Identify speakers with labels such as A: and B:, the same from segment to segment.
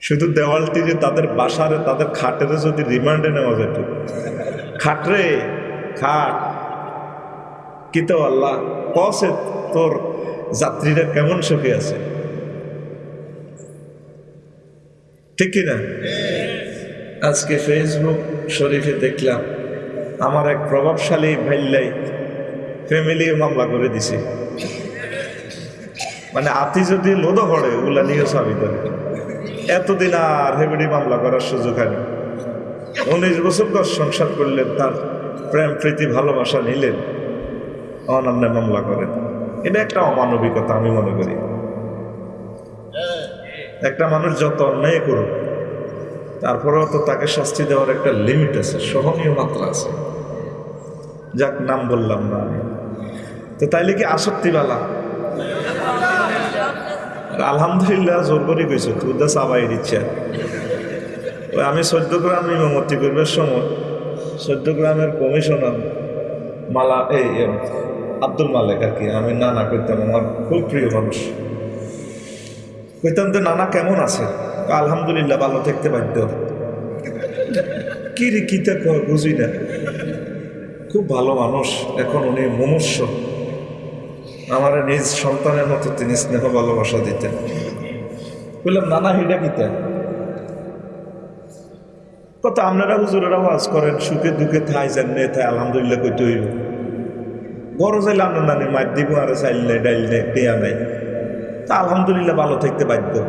A: শুধু দেওয়ালটি যে তাদের বাসারে, তাদের খাটেরে যদি রিমান্ডে নেওয়া যেত। খাটরে খাট। কি তো আল্লাহ, কসে তোর যাত্রীরা কেমন সুখে আছে? ঠিক কিনা? আজকে ফেসবুক শরীফে দেখলাম, আমার এক প্রভাবশালী ভাইল্লাই ফ্যামিলি মামলা করে দিছে। মানে আতি যদি লোদো পড়ে ওগুলা নিয়ে সাবি করে। এতদিন আর হেবেডি মামলা করার সুযোগ হয়নি। উনিশ বছর দশ সংসার করলেন, তার প্রেম, প্রীতি, ভালোবাসা নিলেন। অনান্য মামলা করেন। এটা একটা অমানবিকতা আমি মনে করি। একটা মানুষ যত অন্যায় করুক, তারপরেও তো তাকে শাস্তি দেওয়ার একটা লিমিট আছে, সহনীয় মাত্রা আছে। যাক, নাম বললাম না আমি। তো তাইলে কি আসক্তিবালা? আলহামদুলিল্লাহ, জোর করে গেছো তুই দা চাবাই দিচ্ছে। ওই আমি চোদ্দ গ্রাম ইমামতি করবার সময় চোদ্দ গ্রামের কমিশনার মালা, এই আব্দুল মালেক আর কি, আমি নানা কইতাম, আমার খুব প্রিয় মানুষ। কইতাম তো নানা কেমন আছে? আলহামদুলিল্লাহ, ভালো থাকতে বাধ্য। কি রে কয়, বুঝি না। খুব ভালো মানুষ, এখন উনি মুমূর্ষ আমার নিজ সন্তানের মতো তিনি স্নেহ, ভালোবাসা দিতেন। বললাম নানা, হিডা কিতা? কত আপনারা হুজুরেরা ওয়াজ করেন, সুখে দুঃখে থাই জানে থাই, আলহামদুলিল্লাহ কইতে হইব। বড় চাইলে আপনার নানি মার দিব, আর নেই ডাইল নেই পেয়া নাই। তা আলহামদুলিল্লাহ ভালো থাকতে বাধ্য।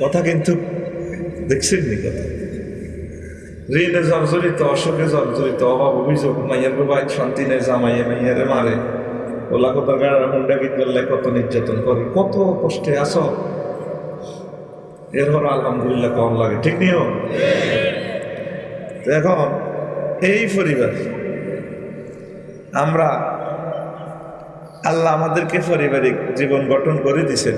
A: কথা কিন্তু, দেখছেন নি কথা? ঋণে জর্জরিত অসুখে জর্জরিত, অভাব, অভিযোগ, মাইয়ার বাড়ি শান্তি নেই, জামাইয়ে মাইয়ারে মারে। ওলা কত গাড়া হুন্ডা গীত করলে কত নির্যাতন করে কত কষ্টে আছো এরপর আলহামদুলিল্লাহ কম লাগে ঠিক নিও তো এখন এই পরিবার আমরা আল্লাহ আমাদেরকে পারিবারিক জীবন গঠন করে দিছেন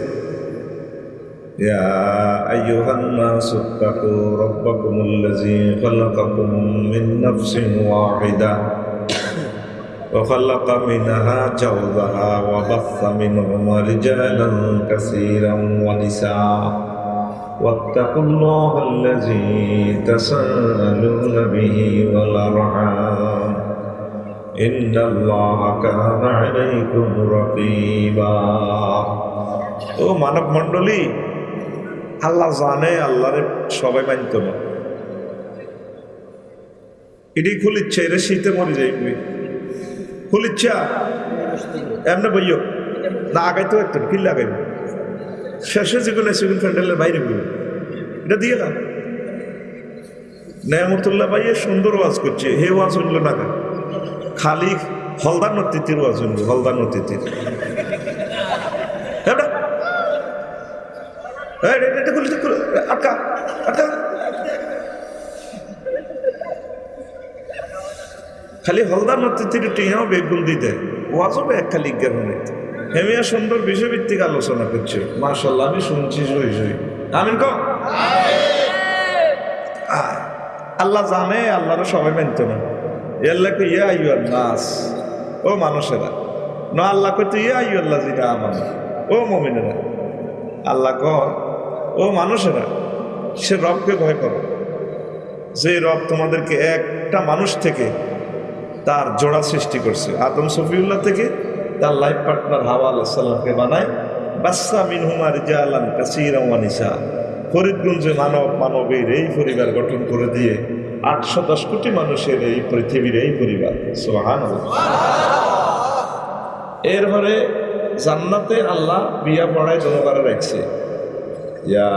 A: يا أيها الناس اتقوا ربكم الذي خلقكم من نفس واحدة وخلق منها زوجها وبث منهما رجالا كثيرا ونساء واتقوا الله الذي تساءلون به والأرحام إن الله كان عليكم رقيبا ও মানব মণ্ডলী আল্লাহ জানে আল্লাহরে সবাই মানত না এটি খুলিচ্ছে এটা শীতে মরে যাইবে খুলিচ্ছা। এমনি বইও না আগাইতে একটু কি লাগাইবে? শেষে যেগুলো সেগুলো প্যান্ডেলের বাইরে বইব এটা দিয়ে না নেয়ামতুল্লাহ ভাইয়ে সুন্দর ওয়াজ করছে হে ওয়াজ হইল না? খালি হলদার নতিতির ওয়াজ হইল হলদার নতিতির এটা? খুলে, আটকা আটকা। খালি হলদার নতিতির টিহাও বেগুন দিতে ওয়াজও এক খালি জ্ঞান হেমিয়া সুন্দর বিষয়ভিত্তিক আলোচনা করছে। মাশাল্লাহ আমি শুনছি সই সই আমিন কম আল্লাহ জানে আল্লাহর সবাই মানত না। আল্লাহকে ইয়া আইয়ার নাস। ও মানুষেরা। না, আল্লাহ কইতে ইয়া আইয়াল্লাহ জিনা আমার ও মমিনেরা। আল্লাহ কর ও মানুষেরা, সে রবকে ভয় করো। যে রব তোমাদেরকে একটা মানুষ থেকে তার জোড়া সৃষ্টি করছে। আদম সফিউল্লাহ থেকে তার লাইফ পার্টনার হাওয়া আল্লাহ সাল্লামকে বানায় বাচ্চা মিনহুমার জালান কাসিরা ওয়ানিসা ফরিদগঞ্জে মানব মানবের এই পরিবার গঠন করে দিয়ে আটশো দশ কোটি মানুষের এই পৃথিবীর এই পরিবার। সোহান এরপরে জান্নাতে আল্লাহ বিয়া পড়ায় জনগণে রাখছে। ইয়া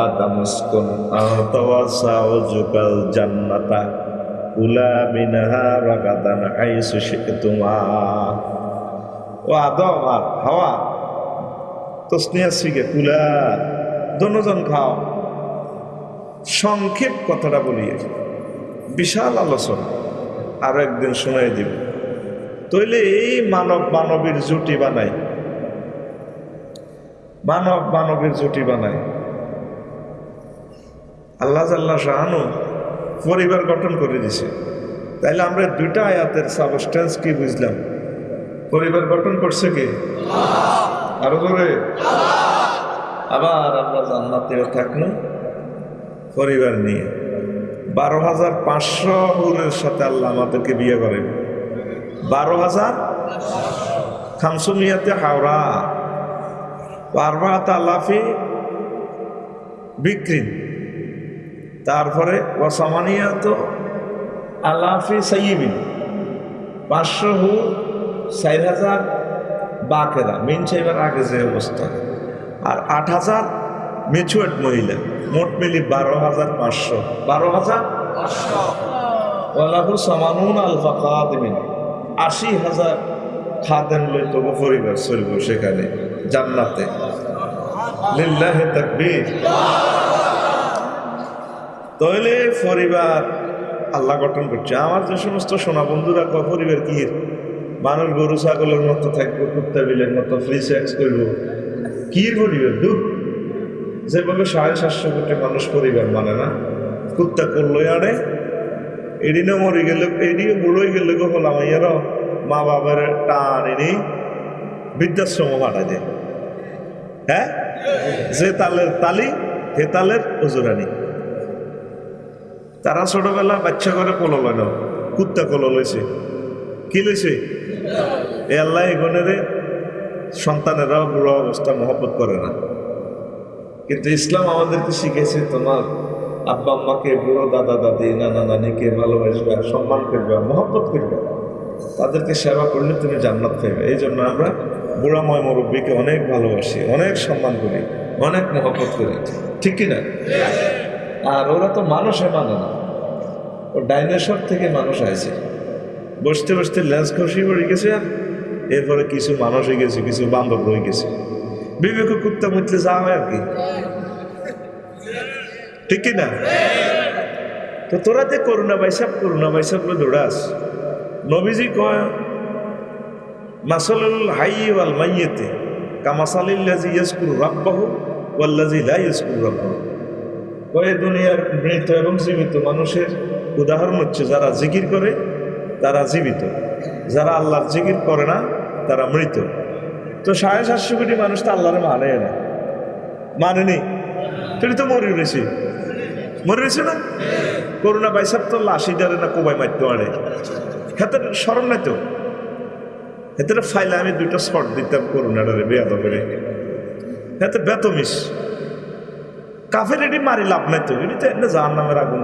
A: আদম উসকুন আনতা ওয়া যাওজুকাল জান্নাতা। কুলা মিনহা রাগাদান হাইসু শিকতুমা ও আদম আর হাওয়া, তসনিয়া শিখে কুলা দনজন খাও। সংক্ষেপ কথাটা বলিয়ে বিশাল আলোচনা, আরও একদিন শোনাই দিব। তইলে এই মানব মানবীর জুটি বানায় মানব মানবের জুটি বানায় আল্লাহ জাল্লাহ শাহানু পরিবার গঠন করে দিছে। তাইলে আমরা দুইটা আয়াতের সাবস্টেন্স কি বুঝলাম? পরিবার গঠন করছে কি? আরও ধরে আবার আমরা জান্নাতেও থাকল পরিবার নিয়ে। বারো হাজার পাঁচশো হুরের সাথে আল্লাহ আমাদেরকে বিয়ে করে বারো হাজার খামসুমিয়াতে হাওড়া। পারবাত আলাফি বিক্রি। তারপরে ওয়াসামানিয়াত আলাফি সাইবিন পাঁচশো হু চার হাজার বাকেরা মিন চাইবার আগে যে অবস্থা। আর আট হাজার মেচুয়ার্ড মহিলা মোট মিলি বারো হাজার পাঁচশো। বারো হাজার ওয়ালাহু সামানুন আলফা খাদিমিন আশি হাজার খাদেন লই তবু পরিবার চলব সেখানে জান্নাতে। লিল্লাহে তাকবীর। তাহলে পরিবার আল্লাহ গঠন করছে। আমার যে সমস্ত সোনা বন্ধুরা, কয়, পরিবার কি? মানুষ গরু, ছাগলের মতো থাকব, কুত্তা বিলের মতো ফ্রি সেক্স করব। কি পরিবার? দুঃখ। যেভাবে সাড়ে সাতশো কোটি মানুষ পরিবার মানে না। কুত্তা করলোই আরে। এদিনও মরে গেলে এদিকে বুড়োই গেলে গো হলাম ইয়ারও মা বাবার টান এনে বৃদ্ধাশ্রম পাঠা যায় হ্যাঁ? যে তালের তালি হে তালের ওজুরানি তারা ছোটবেলা বাচ্চা করে কলো লয় কুত্তা কলো লইছে। কি লইছে? এ আল্লাহ এগোনেরে সন্তানেরাও বুড়ো অবস্থা মহব্বত করে না। কিন্তু ইসলাম আমাদেরকে শিখেছে তোমার আব্বা আম্মাকে বুড়ো দাদা দাদি, নানা নানিকে ভালোবাসবে, সম্মান করবে, মহব্বত করবে। তাদেরকে সেবা করলে তুমি জান্নাত পাইবে। এই জন্য আমরা বুড়াময় মুরব্বীকে অনেক ভালোবাসি, অনেক সম্মান করি, অনেক মহব্বত করি। ঠিক কিনা? আর ওরা তো মানুষে মানে না। ও ডাইনোসর থেকে মানুষ আইছে। বসতে বসতে লেন্স খসি পড়ে গেছে আর এরপরে কিছু মানুষ হয়ে গেছে, কিছু বান্ধব হয়ে গেছে। বিবেক কুত্তা মুতলে যা হয় আর কি। ঠিক না? তো তোরা যে করুণা বাইসাব করুণা বাইসাব দৌড়াস নবীজি কয়, মাসালুল হাই ওয়াল মাইয়েতে কামাসালিল্লাজি ইয়াসকুর রাব্বাহু ওয়াল্লাজি লা ইয়াসকুর রাব্বাহু। কয়ে দুনিয়ার মৃত এবং জীবিত মানুষের উদাহরণ হচ্ছে যারা জিকির করে, তারা জীবিত। যারা আল্লাহর জিকির করে না, তারা মৃত। তো সাড়ে সাতশো কোটি মানুষ তো আল্লাহরে মানে না মানেনি তুই তো মরে রয়েছে মরে রয়েছে না? করোনা বাইসাব তো লাশি ডারে না, কোবাই মারতে পারে। হাতে স্মরণ নাই তো? হাতে ফাইলে আমি দুইটা শর্ট দিতাম করোনাটারে বেয়াদ করে হাতে বেতমিস কাফের এটি মারি লাভ নাই তো এটি তো এনে জাহান নামের আগুন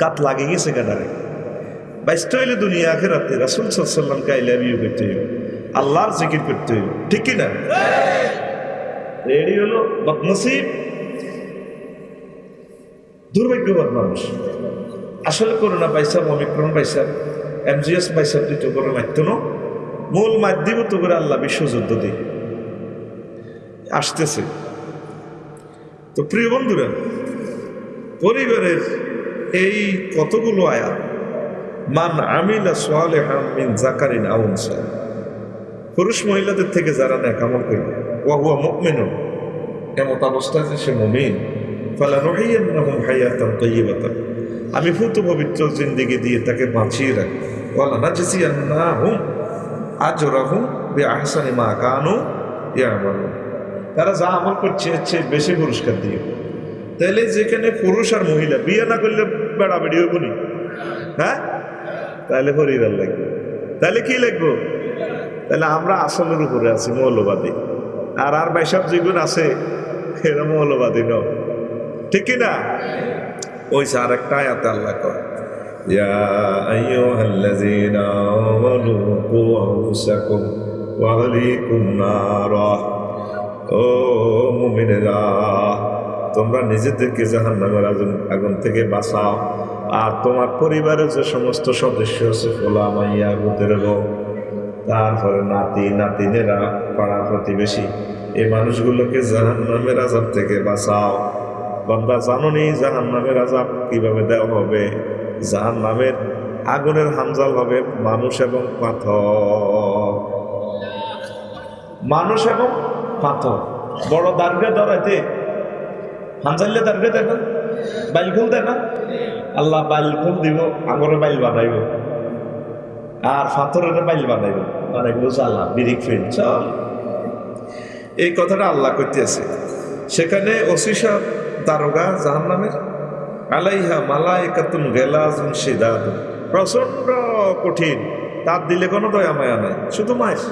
A: গাত লাগে গেছে গাডারে বাইশটা হইলে দুনিয়া আখেরাতে রাসুল সাল্লামকে আইলে বিয়ে করতে হইব, আল্লাহর জিকির করতে হইব, ঠিক কি না? এটি হলো, বদনসিব, দুর্ভাগ্যবান মানুষ। আসলে করোনা পাইসাব অমিক্রণ পাইসাব এমজিএস পাইসাব দুটো করে মাধ্য মূল মাধ্যম তো করে আল্লাহ বিশ্বযুদ্ধ দিয়ে আসতেছে। তো প্রিয় বন্ধুরা, পরিবারের এই কতগুলো আয়াত? মান আমিলা সোয়ালেহান মিন জাকারিন আউনসা পুরুষ মহিলাদের থেকে যারা ন্যাকামল করবে ওয়াহুয়া মুকমিনুন এমত অবস্থায় যে সে মুমিন, ফালা রহিয়ান্নাহুম হায়াতান তাইয়িবাতান আমি ফুত পবিত্র জিন্দিগি দিয়ে তাকে বাঁচিয়ে রাখব। ওয়ালা নাজসিয়ান্নাহুম আজরাহুম বিআহসানি মা কানু ইয়ামালুন। তারা যা আমল করছে এর চেয়ে বেশি পুরস্কার দিয়ে তাহলে যেখানে পুরুষ আর মহিলা বিয়ে না করলে বেড়াবেড়ি হইব নি হ্যাঁ তাহলে পরিবার লাগবে তাহলে কি লাগবো তাহলে আমরা আসলের উপরে আছি মৌলবাদী আর আর বাইসব যেগুলো আছে এরা মৌলবাদী ন ঠিক কি না ওই আর একটা আয়াতে আল্লাহ কয় يا أيها الذين آمنوا قوا أنفسكم وأهليكم نارا ও মুমিনেরা, তোমরা নিজেদেরকে জাহান নামের আগুন আগুন থেকে বাঁচাও। আর তোমার পরিবারের যে সমস্ত সদস্য আছে ফোলা মাইয়া গুদের তারপরে নাতি, নাতিনেরা, পাড়া প্রতিবেশী, এই মানুষগুলোকে জাহান নামের আজাব থেকে বাঁচাও। বান্দা জাননি জাহান নামের আজাব কীভাবে দেওয়া হবে? জাহান নামের আগুনের হামজাল হবে মানুষ এবং পাথর। মানুষ এবং পাথর। বড় দার্গে ধরাইতে। হানজাল্লে দার্গে দেয় না বাইল খুল দেয় না আল্লাহ বাইল খুল দিব আগরে বাইল বানাইব আর পাথরের বাইল বানাইব বানাইব আল্লাহ, বিরিক ফিল। চল। এই কথাটা আল্লাহ করতে আছে সেখানে ওসিসা দারোগা জাহান নামের আলাইহা মালাইকাতুন গেলাজুন সিদাদ প্রচণ্ড কঠিন। তার দিলে কোনো দয়া মায়া নাই। শুধু মাইস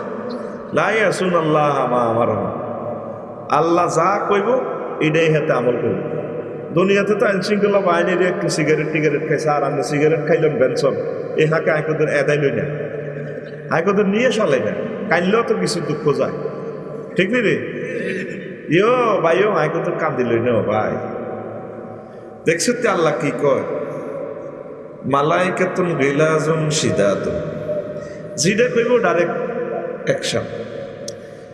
A: আল্লাহ যা কইব, এটাই হাতে আমল করব দুনিয়াতে তো আইনশৃঙ্খলা বাহিনীর একটু সিগারেট, টিগারেট খাইছে, আর আমি সিগারেট খাইলাম বেনসন এ হাঁকে আইকদের এদাই লই না আইকদের নিয়ে চলে না কাইলেও তো কিছু দুঃখ যায়। ঠিক নি রে? ইয়ো ভাইও আইকদের কান্দি লই না ভাই। দেখছ তো আল্লাহ কি কয়? মালাইকাতুন গিলাজুন সিদাতুন জিডে কইব ডাইরেক্ট অ্যাকশন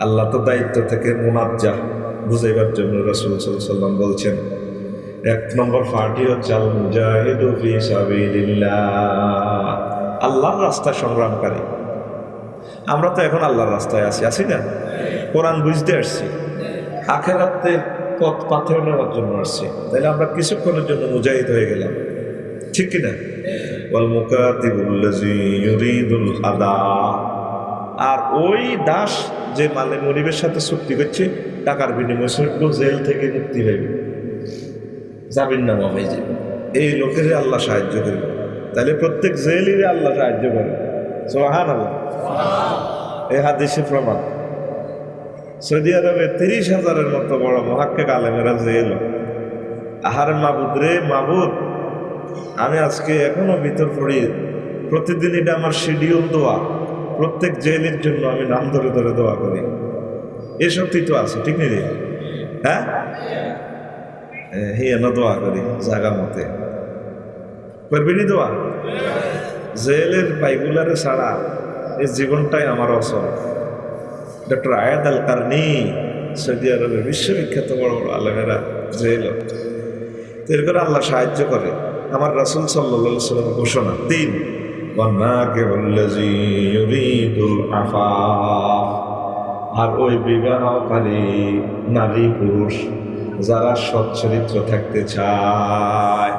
A: আল্লাহ তো দায়িত্ব থেকে মুনাজ্জা বুঝাইবার জন্য রসুল সাল্লাম বলছেন, এক নম্বর পার্টি হচ্ছে আল্লাহর রাস্তায় সংগ্রামকারী। আমরা তো এখন আল্লাহর রাস্তায় আছি আছি না? কোরআন বুঝতে আসছি। আখের আখেরাতে পথ পাথর নেওয়ার জন্য আসছি। তাহলে আমরা কিছুক্ষণের জন্য মুজাহিদ হয়ে গেলাম। ঠিক কিনা? ওয়াল আর ওই দাস যে মালে মরিবের সাথে চুক্তি করছে টাকার বিনিময়ে সৈন্য জেল থেকে মুক্তি হইবে জামিন নামা হয়ে যাবে। এই লোকের আল্লাহ সাহায্য করবে। তাহলে প্রত্যেক জেলেরই আল্লাহ সাহায্য করে। সোহান আল্লাহ এই হাদিসে প্রমাণ। সৌদি আরবে তিরিশ হাজারের মতো বড় মহাক্কে আলেমেরা জেল। আহার মাবুদ রে মাবুদ আমি আজকে এখনও ভিতর পড়ি। প্রতিদিন এটা আমার শিডিউল দোয়া প্রত্যেক জেলের জন্য আমি নাম ধরে ধরে দোয়া করি। এ শক্তি তো আছে, ঠিক নেই হ্যাঁ? হিয়ানো দোয়া করি জাগা মতে। করবিনি দোয়া? জেলের বাইগুলারে ছাড়া এই জীবনটাই আমার অসল। ডক্টর আয়াদ আল কারনি সৌদি আরবের বিশ্ববিখ্যাত বড় বড় আলমেরা জেল। তো করে আল্লাহ সাহায্য করে। আমার রাসুল সাল্লা সাল্লাম ঘোষণা, তিন। আফা আর ওই বিবাহকারী নারী পুরুষ যারা সচ্চরিত্র থাকতে চায়।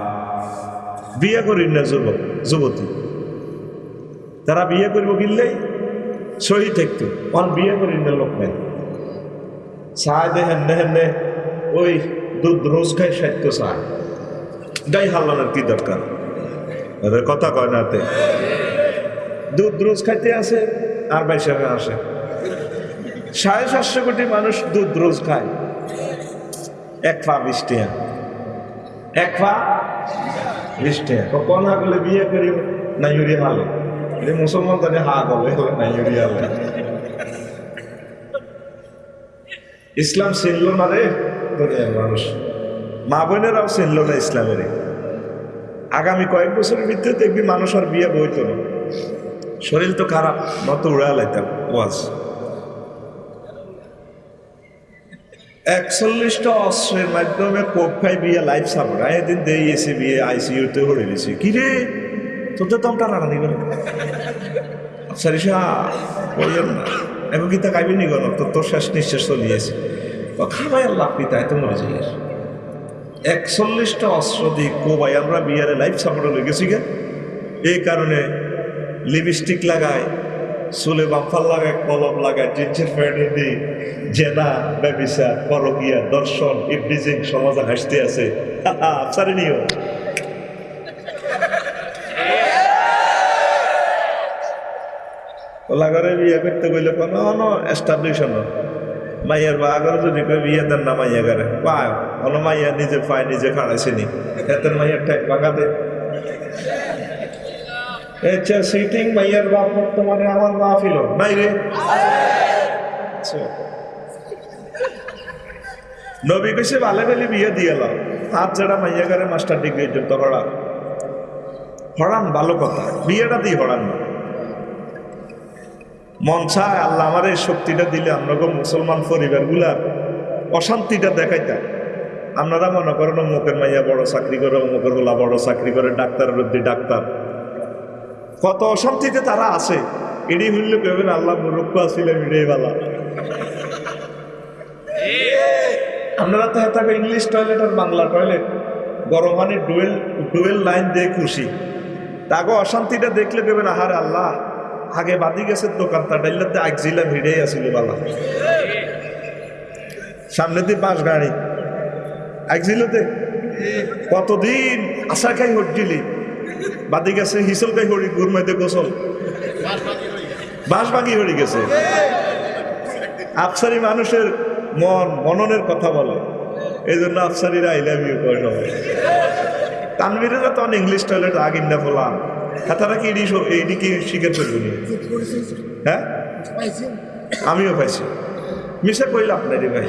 A: বিয়ে করি না যুবক, যুবতী। তারা বিয়ে করব কিনলেই সহি থাকতো, অন বিয়ে করি না লোক নেই। চায় দে হেন্নে হেন্নে ওই দুধ রোজ খাই সাহিত্য চায়। গাই হাল্লানোর কি দরকার? ওদের কথা কয় নাতে দুধ রোজ খাইতে আসে, আর বাইসাবে আসে। সাড়ে সাতশো কোটি মানুষ দুধ রোজ খায়। এক পা বিশ টিয়া এক পা বিশ টিয়া কোন আগলে বিয়ে করি, না ইউরি হালে। মুসলমান তাদের হা গলে না ইউরি হালে। ইসলাম চিনল না রে দুনিয়ার মানুষ। মা বোনেরাও চিনল না ইসলামের আগামী কয়েক বছরের ভিতরে দেখবি মানুষ আর বিয়ে বইতো না। শরীর তো খারাপ নত উড়া লাইতাম, ওয়াজ। একচল্লিশটা অস্ত্রের মাধ্যমে কোপ খাই বিয়ে, লাইফ সাপোর্ট। এদিন দিয়ে এসে বিয়ে, আইসিইউতে হরে দিছি কি রে? তোদের তো আমরা রাখা নিবেন সারিসা বললেন না। এখন কি তা খাইবি নি গণ তোর তোর শেষ নিঃশ্বাস চলিয়েছে। খাবাই আল্লাহ পিতাই তো মরে যাই একচল্লিশটা অস্ত্র দিয়ে কোবাই আমরা বিয়ারে লাইফ সাপোর্টে লই গেছি গে। এই কারণে লিপস্টিক লাগায়, চুলে বাম্পার লাগায়, কলম লাগায় জিন্সের প্যান্ট দিই জেনা ব্যবিসা পরকিয়া, দর্শন ইবলিজিং সমাজে হাসতে আছে। আফসারি নিও। লাগারে বিয়ে করতে গেলে কোনো কোনো এস্টাবলিশন মাইয়ার বাগর যদি কই বিয়ে না মাইয়া গারে? পায়। কোনো মাইয়া নিজে পায়, নিজে খাড়াইছে নি এতের মাইয়ার ঠেক দে আচ্ছা সিটিং মাইয়ার বাপ বর্তমানে আমার মা ফিল নাই রে। আচ্ছা। নবী কইছে ভালে বেলে বিয়ে দিয়ে এলাম হাত মাইয়া গারে মাস্টার ডিগ্রি যুক্ত হড়ান ভালো কথা। বিয়েটা দিয়ে হড়ান না মন চায় আল্লাহ আমার এই শক্তিটা দিলে আমরা মুসলমান পরিবারগুলা অশান্তিটা দেখাইতাম। আপনারা মনে করেন অমুকের মাইয়া বড় চাকরি করে, অমুকের গোলা বড় চাকরি করে ডাক্তারের অব্দি ডাক্তার। কত অশান্তিতে তারা আছে। এডি হইলে কেবেন আল্লাহ মুরুক্ষ আসিলেন এটাই বালা। আপনারা তো থাকে ইংলিশ টয়লেট আর বাংলা টয়লেট, গরম পানির ডুয়েল ডুয়েল লাইন দিয়ে খুশি। তাকে অশান্তিটা দেখলে কেবেন আহার আল্লাহ আগে বাদি গেছে দোকানটা ডাইলাতে আগজিলাম ভিড়েই আসিল বালা। সামনে দিয়ে বাস গাড়ি। আগজিলতে কতদিন আশা খাই হটজিলি বাদি গেছে হিসল খাই হরি গুরমাইতে গোসল বাঁশ ভাঙি হরি গেছে। আফসারি মানুষের মন, মননের কথা বলে। এই জন্য আফসারিরা আই লাভ ইউ সবাই তানবিরেরা তখন ইংলিশ টয়লেট আগ ইন্ডা ফোলাম তারা কি এডি এইটি কি স্বীকার করব নি? হ্যাঁ? আমিও পাইছি। মিশে কইল আপনারই ভাই।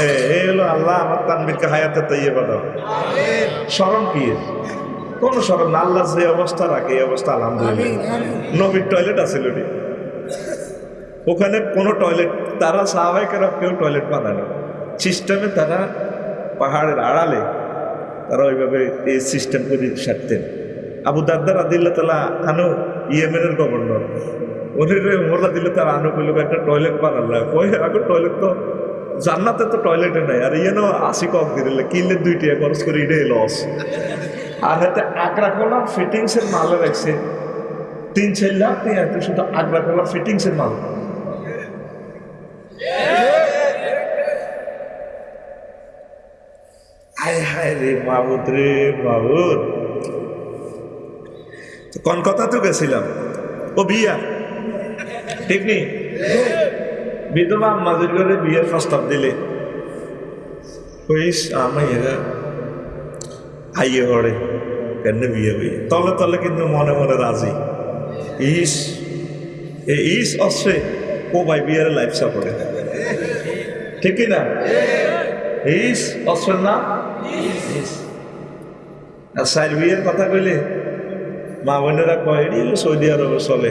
A: এ এই হলো আল্লাহ আমার তানবিরকে হায়াতে তৈয়ে বাদাও স্মরণ কি কোনো স্মরণ না আল্লাহ যে অবস্থা রাখে এই অবস্থা আলহামদুলিল্লাহ। নবীর টয়লেট আছিল রে ওখানে কোনো টয়লেট তারা সাহাবাই কেন কেউ টয়লেট বানায় না সিস্টেমে তারা পাহাড়ের আড়ালে তারা ওইভাবে এই সিস্টেম করে সারতেন। আবু দারদার আদিল্লা তালা আনো ইয়েমেনের গভর্নর। উনি রে মোল্লা দিলে তার আনো কইল, একটা টয়লেট বানাল কই আগে টয়লেট তো, জান্নাতে তো টয়লেটে নাই। আর ইয়ে নো, আশি কক দিলে কিনলে দুইটি খরচ করে এটাই লস আর হাতে আগ্রা কলা ফিটিংসের মাল রাখছে। তিন চার লাখ নিয়ে এত শুধু আগ্রা কলা ফিটিংসের মাল। হায় হায় রে মাহুদ রে মাহুদ তো কোন কথা তো গেছিলাম? ও বিয়া। ঠিক নি? বিধবা আম্মাদের ঘরে বিয়ের প্রস্তাব দিলে। কইস, আমি এরা আইয়ে হরে কেন বিয়ে হইয়ে তলে তলে কিন্তু মনে মনে রাজি। ইস, এ ইস অশ্রে ও ভাই বিয়ের লাইফ সাপোর্টে ঠিক কি না ইস অশ্রের নাম? ইস। আর সাইড বিয়ের কথা কইলে মা বোনেরা কয়, এটি সৌদি আরবে চলে।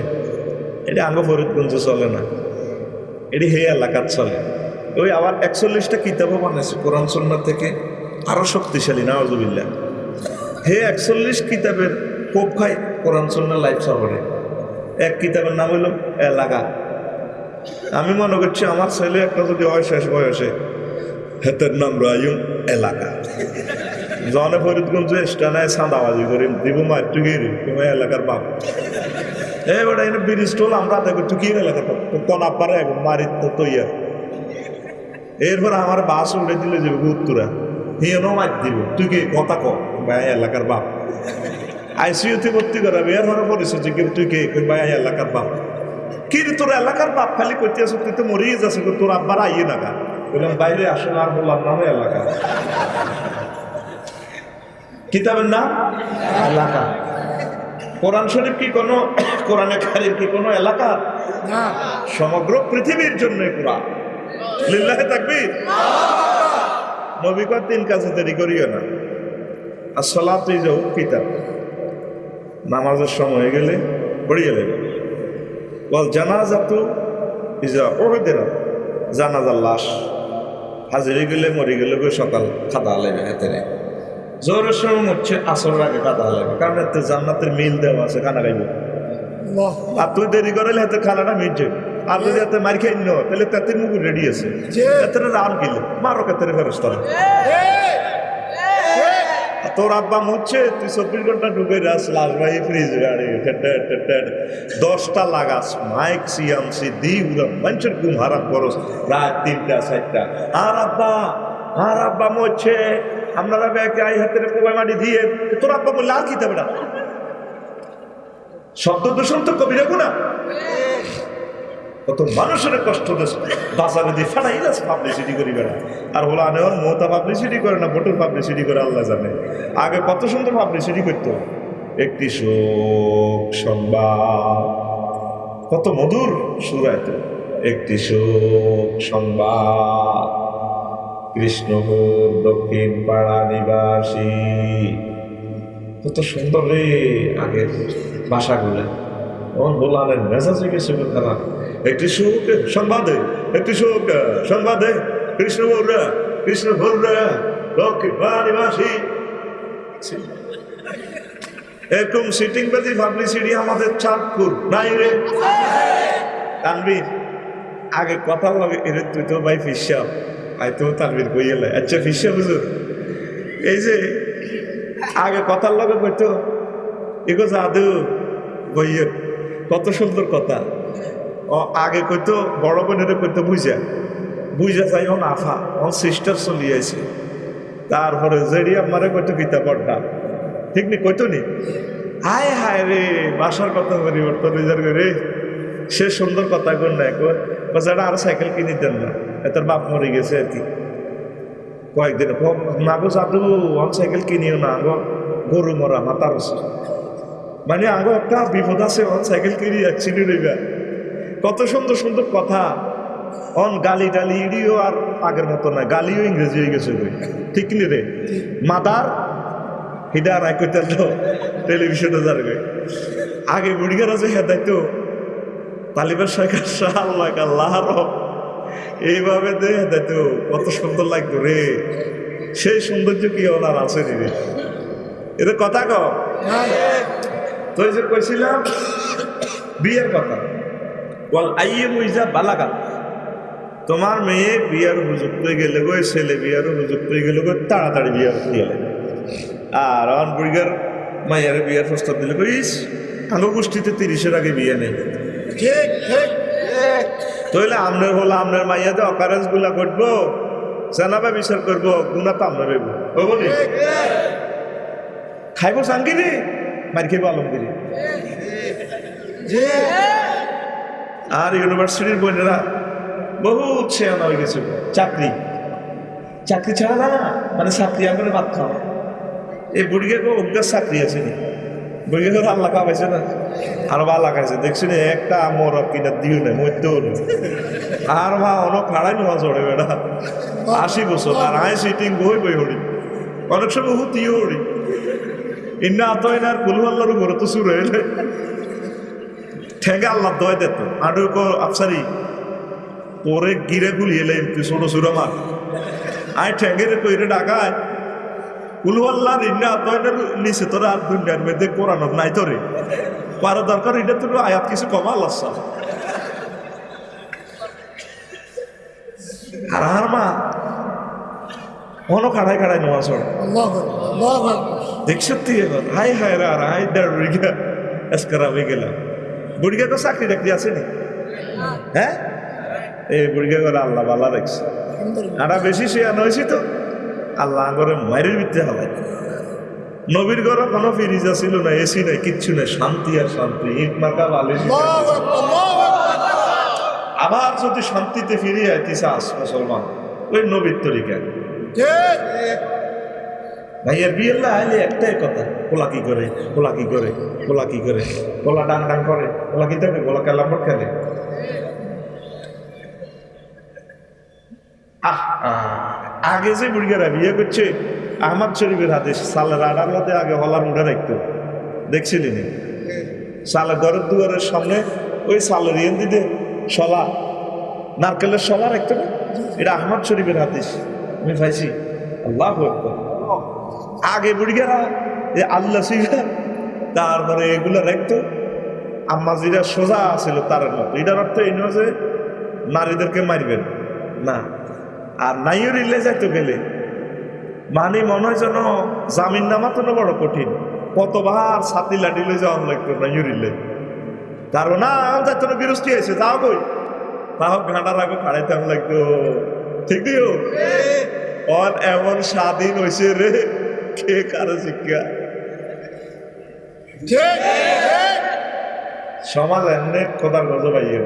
A: এটি আঙ্গ ফরিদগঞ্জে চলে না। এটি হে এলাকার চলে। ওই আবার একচল্লিশটা কিতাবও বানাইছে কোরআন সন্ন্যার থেকে। আরও শক্তিশালী নাওয়াজুবিল্লা হে একচল্লিশ কিতাবের কোপ খাই কোরআন সন্ন্যার লাইফ সাপোর্টে। এক কিতাবের নাম হইল এলাকা। আমি মনে করছি আমার ছেলে একটা যদি হয়, শেষ বয়সে। হেতের নাম রায়ুম এলাকা। জনে ফরিদগঞ্জ স্টানায় সাঁদাবাজি করে, দিব মার টুকিয়ে তোমার এলাকার বাপ। এ বেটা এনে ব্রিজ টোল আমরা দেখো টুকিয়ে এলাকার বাপ কোন এখন মারি তো তৈয়া এরপর আমার বাস উড়ে দিলে যে উত্তরা হিয়েনও মার দিব তুই কি কথা ক ভাই এলাকার বাপ। আইসিইউতে ভর্তি করাবে এর হরে পরিচয় যে কিন্তু তুই কে ভাই এলাকার বাপ। কি তোর এলাকার বাপ খালি করতে আসো তুই তো মরিয়ে যাচ্ছে তোর আব্বার আইয়ে না বললাম বাইরে আসলে আর বললাম না এলাকা। কিতাবের নাম? এলাকা। কোরআন শরীফ কি কোনো কোরআনে কারিম কি কোনো এলাকা? সমগ্র পৃথিবীর জন্য কোরআন। লিল্লাহে তাকবীর? নবী কয় তিন কাজে দেরি করিও না। আর সলা তুই যাও কিতাব। নামাজের সময় গেলে পড়িয়ে গেলে বল জানাজা তো ইজা ওহেদের জানাজার লাশ। হাজিরে গেলে মরে গেলে গো সকাল খাদা লেবে হাতে নেই। জোরের সময় হচ্ছে আসর আগে কাদা লাগবে কারণ এতে জান্নাতের মিল দেওয়া আছে খানা খাইব। আর তুই দেরি করলে হাতে খানাটা মিটছে আর যদি হাতে মার খাই নো তাহলে তাতে মুখ রেডি আছে। এতে রান কিলে মারো কেতে ফেরস তোরা তোর আব্বা মুচ্ছে তুই চব্বিশ ঘণ্টা ঢুকে রাস লাশ ভাই ফ্রিজ গাড়ি দশটা লাগাস মাইক সিয়ামসি দি উড়া মানুষের ঘুম হারাম করস। রাত তিনটা চারটা। আর আব্বা আর আব্বা মরছে আপনারা ব্যাগে আই হাতের কোবাই মাটি দিয়ে। তোর আব্বা বললে আর দেবে না শব্দ দূষণ তো কবি রাখো না কত মানুষের কষ্ট বাজারে দিয়ে ফাটাই যাচ্ছে পাবলিসিটি করি বেড়া। আর বলা আনেওয়ার মমতা পাবলিসিটি করে না ভোটের পাবলিসিটি করে আল্লাহ জানে। আগে কত সুন্দর পাবলিসিটি করতো। একটি শোক সংবাদ। কত মধুর সুরাইতো একটি শোক সংবাদ। কৃষ্ণপুর দক্ষিণ পাড়া নিবাসী। কত সুন্দর রে আগের ভাষাগুলো তখন বললেন মেজাজ গেছে খারাপ একটি সুখ সংবাদে একটি সুখ সংবাদে কৃষ্ণ বলরা কৃষ্ণ বলরা দক্ষিণ বাড়িবাসী এরকম সিটিং বাজি পাবলিসিটি আমাদের চাঁদপুর। নাই রে। তানবীর আগে কথা লাগে এর তুই তো ভাই ফিসাব আই তো তানবীর কইলে আচ্ছা ফিসা বুঝুর এই যে আগে কথার লগে কইতো এগো জাদু বইয়ের, কত সুন্দর কথা। ও আগে কইতো, বড় বোনের কইতো, বুঝা বুঝা যাই অন আফা অন সিস্টার চলিয়েছে তারপরে জেডি আমারে কইতো কিতা পড়টা ঠিক নি, কইতো নি? হায় হায় রে, বাসার কথা পরিবর্তন রে সে সুন্দর কথা কর না বাজারটা আর সাইকেল কিনে দেন না। তোর বাপ মরে গেছে আর কি। কয়েকদিন না গো জাদু অন সাইকেল কিনিও না গো গরু মরা মাতার মানে আগে একটা বিপদ আছে অন সাইকেল কিনি অ্যাক্সিডেন্ট হইবা কত সুন্দর সুন্দর কথা। অন গালি টালি, ইডিও আর আগের মতো না, গালিও ইংরেজি হয়ে গেছে ঠিক নি রে? মাদার, হিডা রায় কইতে তো টেলিভিশনে যাবে আগে বুড়িগার আছে, হেদাইতো। তালিবের সরকার শাহ আল্লাহ আল্লাহ এইভাবে দে হেদাইতো কত সুন্দর লাগতো রে। সেই সৌন্দর্য কি ওনার আছে রে? এটা কথা কও। তো যে কইছিলাম বিয়ের কথা। বল আইয়ে বুঝা তোমার মেয়ে বিয়ার উপযুক্ত হয়ে গেলে গো ছেলে বিয়ার উপযুক্ত হয়ে গেলে গো তাড়াতাড়ি বিয়ার গেলে আর অন বুড়িগার মাইয়ার বিয়ার প্রস্তাব দিলে গো ইস আলো গোষ্ঠীতে তিরিশের আগে বিয়ে নেই।
B: ঠিক ঠিক।
A: তাহলে আমনের হলো আমনের মাইয়াতে অকারেন্সগুলা করব জানাবা বিচার করব গুণা তো আমরা খাইবো সাঙ্গিরি মার খাইবো আলমগিরি। আর ইউনিভার্সিটির বোনেরা বহু ছেয়ানা হয়ে গেছে। চাকরি। চাকরি ছাড়া না মানে চাকরি আমরা ভাত খাওয়া। এই বুড়িকে অজ্ঞার চাকরি আছে নি? বুড়িকে করে আল্লাহ পাইছে না। আরও ভালো লাগাইছে দেখছি না, একটা মর কিনা দিও না মধ্যেও নেই আর মা অনেক খাড়াই নোয়া চড়ে বেড়া। আশি বছর, আর আয় সিটিং বই বই হরি অনেক সময় হুতিও হরি ইন্না আতয় না আর কুলু আল্লাহর উপরে তো শুরু হইলে। ঠেঙ্গে আল্লাহ দয় দিত আডু আফসারি, পরে গিরে গুলি এলে ছোট সুর আমার আয় ঠেঙ্গে রে কইরে ডাকায়। কুলু আল্লাহ ইন্না আতয়নের নিচে তোরা আর দুনিয়ার নাই তোরে। পারা দরকার এটা তোর আয়াত কিছু কমা আল্লাহ। আর আর মা অন খাড়াই খাড়াই নোয়া চড়ে
B: আল্লাহ আল্লাহ
A: দেখছ তুই এবার হাই হাই রা হাই দেড় বুড়িগা এসকার আমি গেলাম। বুড়িগা তো চাকরি টাকরি আছে নি? হ্যাঁ? এই বুড়িগা করে আল্লাহ রাখছে
B: আলহামদুলিল্লাহ।
A: আরা বেশি সে হয়েছি তো। আল্লাহ করে মায়ের বিদ্যে হালাই নবীর ঘরে কোনো ফিরিজা ছিল না এসি নাই কিচ্ছু নাই শান্তি আর শান্তি ইট মাকা বালিশ আবার যদি শান্তিতে ফিরে আইতে চাস মুসলমান ওই নবীর তরিকা ভাইয়ের বিয়ের আইলে একটাই কথা কোলা কি করে কোলা কি করে কোলা কি করে কোলা ডাং ডাং করে কোলা কি থাকে কোলা কালাম্বর খেলে? আহ, আহ, আগে যে বুড়িগারা বিয়ে করছে, আহমদ শরীফের হাতে সালের আড়ালাতে আগে হলা মুড়ে রাখতো। দেখছিলি নি? সালে ঘরের দুয়ারের সামনে ওই সালের ইয়েন দিতে শলা নারকেলের শলা রাখতো না? এটা আহমদ শরীফের হাদিস আমি পাইছি। আল্লাহ আগে বুড়িগারা, এ আল্লাহ সিগা তারপরে এগুলো রাখতো। আম্মাজিরা সোজা ছিল তার মতো। এটার অর্থ এই নয় যে নারীদেরকে মারবেন। না। আর নাইও রিলে যাইতে গেলে মানে মনে হয় যেন জামিন নামা তো বড় কঠিন। কতবার ছাতি লাডিলে যাওয়া লাগতো নাইও রিলে। কারণ না যাইতো না বিরস্তি আছে যাও কই? তাও ঘাটার আগে খাড়াইতে লাগতো। ঠিক দিও অন এমন স্বাধীন হয়েছে রে কে কারও শিক্ষা? সমাজ এমনি খোদার গজ পাইয়ে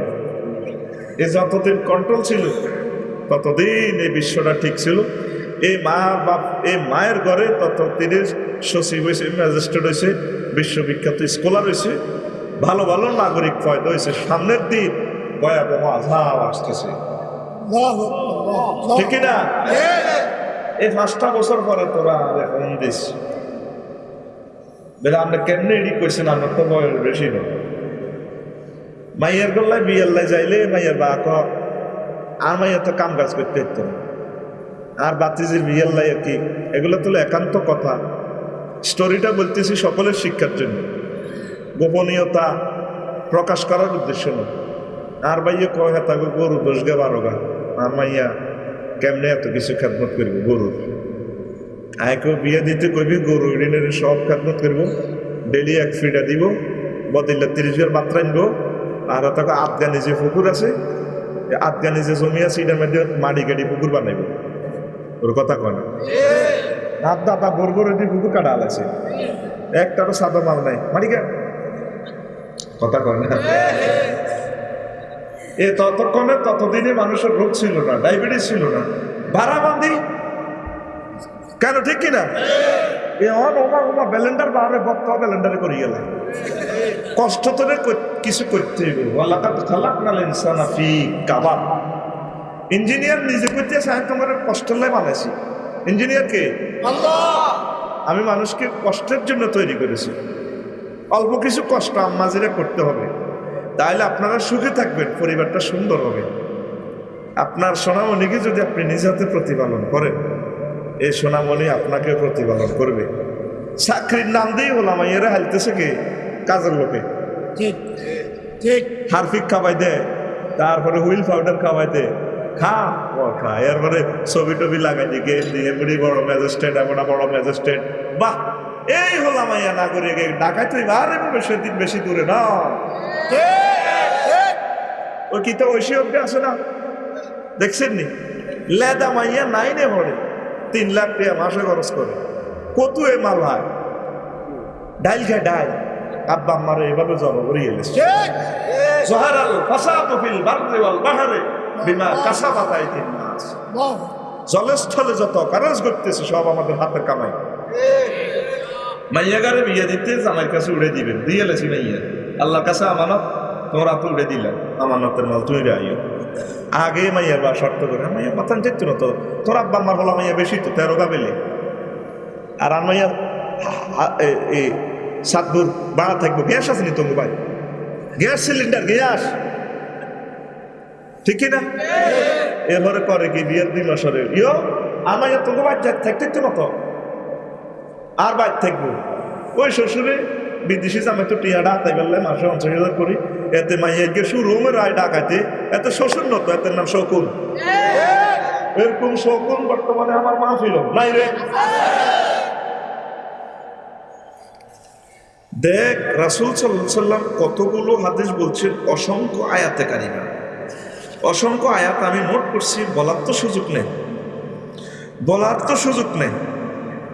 A: এ যতদিন কন্ট্রোল ছিল ততদিন এই বিশ্বটা ঠিক ছিল। এই মা বাপ এই মায়ের ঘরে ততদিনে সচিব হয়েছে ম্যাজিস্ট্রেট হয়েছে বিশ্ববিখ্যাত স্কলার হয়েছে। ভালো ভালো নাগরিক ফয়দা হয়েছে সামনের দিন ভয়াবহ আজাব আসতেছে। ঠিক না এই পাঁচটা বছর পরে তোরা এখন দিস। বেলা আপনি কেমনে এডি করছেন? আমার তো বয়স বেশি না। মাইয়ার গল্লায় বিয়াল্লায় যাইলে মাইয়ার বা আর মাইয়া তো কাম কাজ করতে হতো না আর বাতিজির বিয়ের লাই আর কি? এগুলো তো একান্ত কথা। স্টোরিটা বলতেছি সকলের শিক্ষার জন্য। গোপনীয়তা প্রকাশ করার উদ্দেশ্য নয় আর ভাইয়া কয় হ্যাঁ তাকে গরু দোষ গে বারো গা আর মাইয়া কেমনে এত কিছু খেদমত করব গরুর? আয়কেও বিয়ে দিতে কইবি, গরু ঋণের সব খেদমত করব। ডেলি এক ফিটা দিব। বদিল্লা তিরিশ মাত্রা আনব আর তাকে আফগানি যে পুকুর আছে। আফগানি যে জমি আছে, এটার মধ্যে মাড়ি গাড়ি পুকুর বানাইব। ওর কথা কয় রাত দাদা বর বর দিয়ে পুকুর কাটা আলাইছে। একটারও সাদা মাল নাই। গা কথা কয় না? এ ততক্ষণে ততদিনে মানুষের রোগ ছিল না, ডায়াবেটিস ছিল না। বাড়াবান্দি কেন ঠিক কিনা? এ অন ওমা ওমা ব্যালেন্ডার বাড়ে বক্ত ব্যালেন্ডারে করি গেলে। কষ্ট কর- কিছু করতে ইনসানা ফি কাবাব। ইঞ্জিনিয়ার নিজে করতে সাহেব তোমার কষ্ট লাই বানাইছি ইঞ্জিনিয়ার কে?
B: আল্লাহ!
A: আমি মানুষকে কষ্টের জন্য তৈরি করেছি। অল্প কিছু কষ্ট আম্মাজিরা করতে হবে। তাহলে আপনারা সুখে থাকবেন পরিবারটা সুন্দর হবে। আপনার সোনামণিকে যদি আপনি নিজ হাতে প্রতিপালন করেন এই সোনামণি আপনাকে প্রতিপালন করবে। চাকরির নাম দিয়েই হলাম এরা হালতেছে কি? কাজের লোকে।
B: ঠিক ঠিক।
A: হারফিক খাওয়াই দেয় তারপরে হুইল পাউডার খাওয়াই দেয় খা ও খা এরপরে ছবি টবি লাগাই দিয়ে গেট এমনি বড় ম্যাজিস্ট্রেট এমন বড় ম্যাজিস্ট্রেট। বাহ এই হলাম আইয়া নাগরিক। ডাকাই তুই আরে বেশি দিন বেশি দূরে না।
B: ঠিক ঠিক
A: ও কি তো ঐশী অব্দি আছে না? দেখছেন নি লেদা মাইয়া নাইনে পড়ে। তিন লাখ টাকা মাসে খরচ করে। কত এ মাল হয়? ডাইল খায় ডাইল। আব্বা আম্মারে এভাবে জড়ো করে
B: ঠিক
A: জহারাল ফাসাদু ফিল বাররি ওয়াল বাহরে বিমা কাসাবাত আইদিন নাস
B: বাহ
A: জলস্থলে যত কারজ করতেছে, সব আমাদের হাতের কামাই। মাইয়াগারে বিয়ে দিতে জামাইয়ের কাছে উড়ে দিবেন। দিয়ে লেছি মাইয়া। আল্লাহর কাছে আমানত, তোমার হাতে উড়ে দিলাম। আমানতের মাল তুমি আইও। আগে মাইয়ার বা শর্ত করে "হ্যাঁ, মাইয়া মাথান দেখতো না তো তোর আব্বা আমার হলো মাইয়া বেশি তো তেরো গাবেলে আর আর মাইয়া এই সাতদূর বাড়া থাকব গ্যাস আছে নি তোমার ভাই গ্যাস সিলিন্ডার গ্যাস। ঠিক না এরপরে করে কি বিয়ের দুই মাসরে ইয়ো আমার তোমাকে বাদ থাকতে তো মতো। আর বাইর থাকব? ওই শ্বশুরে বিদেশি জামাই তো টিয়া ডাকাই বললে মাসে পঞ্চাশ হাজার করি। এতে মাইয়া গিয়ে শুরু রায় ডাকাইতে। এত শোষণ নত এত নাম শকুন। এরকম শকুন বর্তমানে আমার মা ছিল। নাই রে। দেখ রাসুল সাল্লাম কতগুলো হাদিস বলছেন অসংখ্য আয়াতে কারিমা। অসংখ্য আয়াত আমি নোট করছি বলার তো সুযোগ নেই। বলার তো সুযোগ নেই।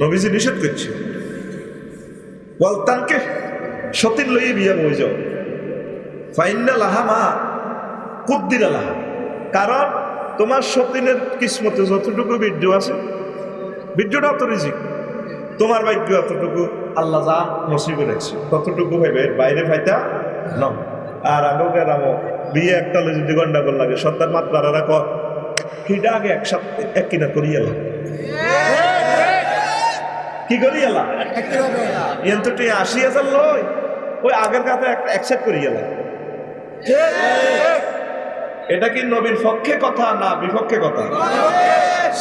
A: নবীজি নিষেধ করছে। ওয়ালতানকে সতীন লইয়ে বিয়া বই যাও। ফাইন্না লাহা মা কুদ্দিরা লাহা। কারণ তোমার সতীনের কিসমতে যতটুকু বীর্য আছে বীর্যটা অত রিজিক। তোমার ভাগ্য অতটুকু আল্লাহ যা নসিবে রাখছে, ততটুকু ভাইবে বাইরে ভাইতা ন আর আগো গেরামো বিয়ে একটা হলে যদি গন্ডাগোল লাগে সন্তান মাত বাড়ারা ক হিডা আগে একসাথে এক কিনা করিয়ে এলাম কি করি
B: একেবারে
A: এন তো তুই আশি হাজার লই ওই আগের কাছে একসাথ করি
B: ঠিক
A: এটা কি নবীর পক্ষে কথা না বিপক্ষে কথা?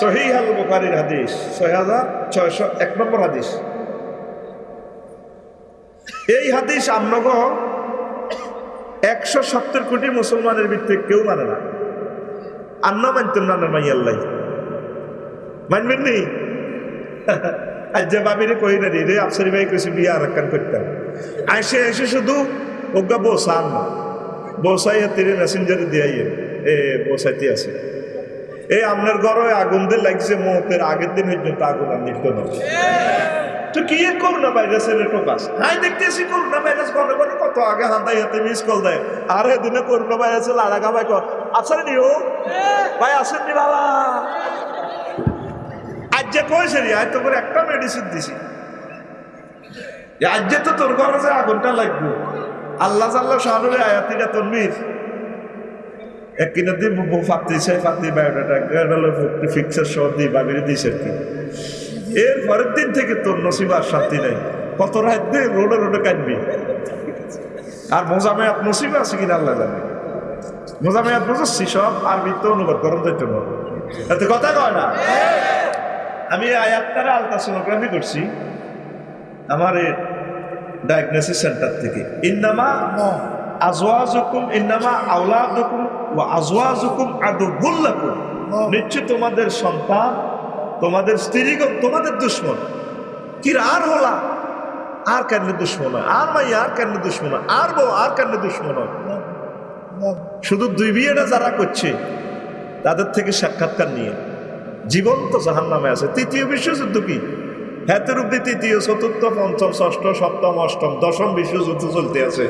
A: সহি আল বুখারির হাদিস। ছয় হাজার ছয়শো এক নম্বর হাদিস। এই হাদিস আমনগ একশো সত্তর কোটি মুসলমানের ভিত্তিতে কেউ মানে না। আন্ন মানতেন না না মাই আল্লাহ মানবেন নি? আজ যে বাবিরে কই না রে আফসারি ভাই কইছে বিয়ে আর একখান করতাম। আইসে এসে শুধু ওগা বসান। বসাই তীরে মেসেঞ্জারে দিয়ে এ, বসাইতে আছে। এই আপনার ঘরে আগুন দিয়ে লাগছে মুহূর্তের আগের দিন পর্যন্ত আগুন আর নিত্য না। তো কি করোনা ভাইরাসের টোকাস হাই দেখতেছি করোনা ভাইরাস, ঘরে ঘরে কত আগে হাতাই হাতে মিস কল দেয়। আর এদিনে করোনা ভাইরাসের লাড়াগা ভাই কর। আছেন ও ভাই আসেন নি বাবা। যে কইছে রে আজ তো করে একটা মেডিসিন দিছি। আজ যে তো তোর ঘরে যে আগুনটা লাগবে। আল্লাহ জাল্লাহ শাহরুরে আয়াতিটা কি পরের দিন থেকে তোর নসিব আর নেই। কত রোডে রোডে কাটবি আর আছে আল্লাহ অনুবাদ করেন যাইতে কথা কয় না? আমি আয়াতটারে আলট্রাসোনোগ্রাফি করছি আমার ডায়াগনোসিস সেন্টার থেকে। ইন্নামা আজওয়াজুকুম, ইন্নামা আওলাদুকুম ওয়া আজওয়াজুকুম আদুবুল্লাকুম নিশ্চয় তোমাদের সন্তান, তোমাদের স্ত্রীগণ, তোমাদের দুশ্মন। কি আর হলা, আর কেন দুশ্মন আর মাই, আর কেন দুশ্মন আর বউ, আর কেন দুশ্মন? শুধু দুই বিয়েটা যারা করছে, তাদের থেকে সাক্ষাৎকার নিয়ে। জীবন্ত জাহান নামে আছে। তৃতীয় বিশ্বযুদ্ধ কি? হ্যাতের অব্দি তৃতীয়, চতুর্থ, পঞ্চম, ষষ্ঠ, সপ্তম, অষ্টম, দশম বিশ্বযুদ্ধ চলতে আছে।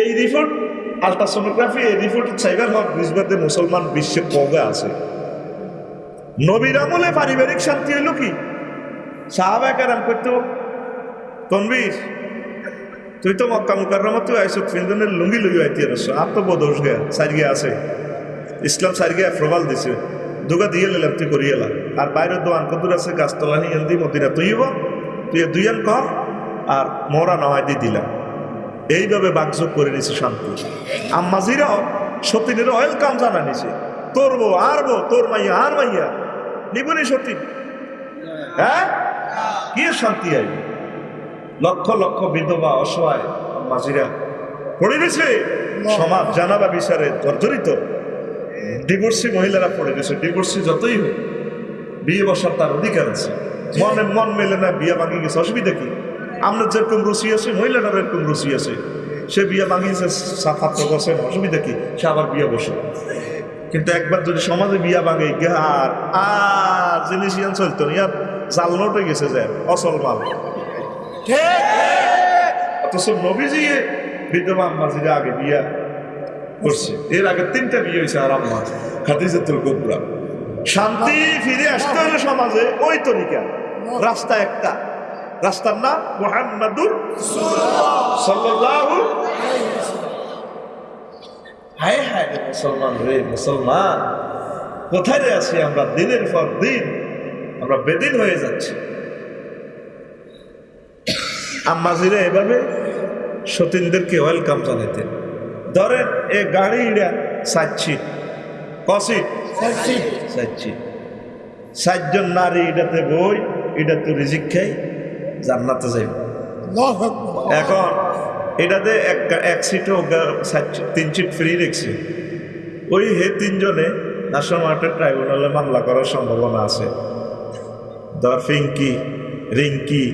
A: এই রিপোর্ট আলট্রাসোনোগ্রাফি এই রিপোর্ট সাইবার হক বুঝবাতে মুসলমান বিশ্বে কবে আছে। নবীর আমলে পারিবারিক শান্তি হইল কি? সাহাবাহাম করতো, তনবীর, তুই তো মক্কা মুকাররমা তুই আইসো ফিন্দনের লুঙ্গি লুঙ্গি আইতি আর তো বদোষ গয়া আছে। ইসলাম সাইডগে প্রবাল দিছে। দুগা দিয়ে নিলাম তুই করিয়ে এলাম আর বাইরের দোয়ান কদুর আছে গাছতলা নিয়ে দি মদিনা তুই হব তুই দুইয়ান কর আর মোরা নয় দিয়ে দিলাম। এইভাবে বাকযোগ করে নিছে শান্তি। আম্মাজিরাও সতীনের ওয়েলকাম জানা নিছে। তোর বউ আর বউ তোর মাইয়া আর মাইয়া। নিবনি সতীন হ্যাঁ? কি শান্তি আইবে লক্ষ লক্ষ বিধবা অসহায় মাঝিরা পড়ে গেছে? সমাজ জানাবা বিচারে জর্জরিত। ডিভোর্সি মহিলারা পড়ে গেছে, ডিভোর্সি যতই হোক, বিয়ে বসার তার অধিকার আছে। মনে মন মেলে না, বিয়ে ভাঙি গেছে, অসুবিধা কি? আমরা যেরকম রুচি আছে মহিলাটার এরকম রুচি আছে। সে বিয়ে ভাঙিয়েছে ছাত্র বসেন অসুবিধা কি? সে আবার বিয়ে বসে। কিন্তু একবার যদি সমাজে বিয়া ভাঙে আর আর জিনিস চলতো না, ইয়ার জাল নোটে গেছে যে অসল মাল। অথচ নবীজি বিধবা আম্মাজিরা আগে বিয়া করছে। এর আগে তিনটা বিয়ে হয়েছে আর আম্মা, খাদিজাতুল কুবরা। শান্তি ফিরে আসতে হলে সমাজে ওই তরিকা। রাস্তা একটা। রাস্তার নাম মোহাম্মদুর সাল্লাল্লাহু হায় হায় মুসলমান রে মুসলমান। কোথায় আছি আমরা? দিনের পর দিন আমরা বেদিন হয়ে যাচ্ছি। আম্মাজিরা এভাবে সতীনদেরকে ওয়েলকাম জানাতেন ধরেন এ গাড়ি ইড়া সাচ্ছি কসি? সাচ্ছি সাতজন নারী এটাতে বই এটা তো রিজিক খাই জান্নাতে যাইব। এখন এটাতে এক এক সিটও তিন সিট ফ্রি রেখেছে। ওই হে তিনজনে ন্যাশনাল মার্কেট ট্রাইব্যুনালে মামলা করার সম্ভাবনা আছে। ধর ফিঙ্কি রিঙ্কি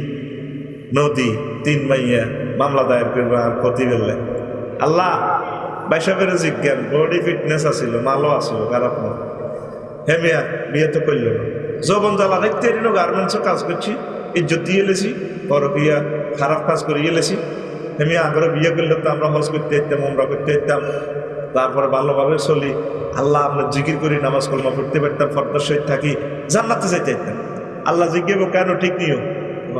A: নদী তিন মাইয়া মামলা দায়ের করবে আর ক্ষতি বেললে আল্লাহ বাইশাবের জিজ্ঞান বডি ফিটনেস আছিল, মালও আছিল, খারাপ না হে মিয়া, বিয়ে তো করল না। যৌবন জ্বালা দেখতে এরিনো গার্মেন্টসও কাজ করছি, ইজ্জত দিয়ে এলেছি পরকিয়া খারাপ কাজ করে এলেছি। হে মিয়া আগরে বিয়ে করলে তো আমরা হজ করতে যেতাম আমরা করতে যেতাম তারপরে ভালোভাবে চলি। আল্লাহ আমরা জিকির করি, নামাজ কলমা পড়তে পারতাম, ফর্দার সহিত থাকি, জান্নাতে যাইতে যেতাম আল্লাহ জিজ্ঞেব কেন ঠিক নিও?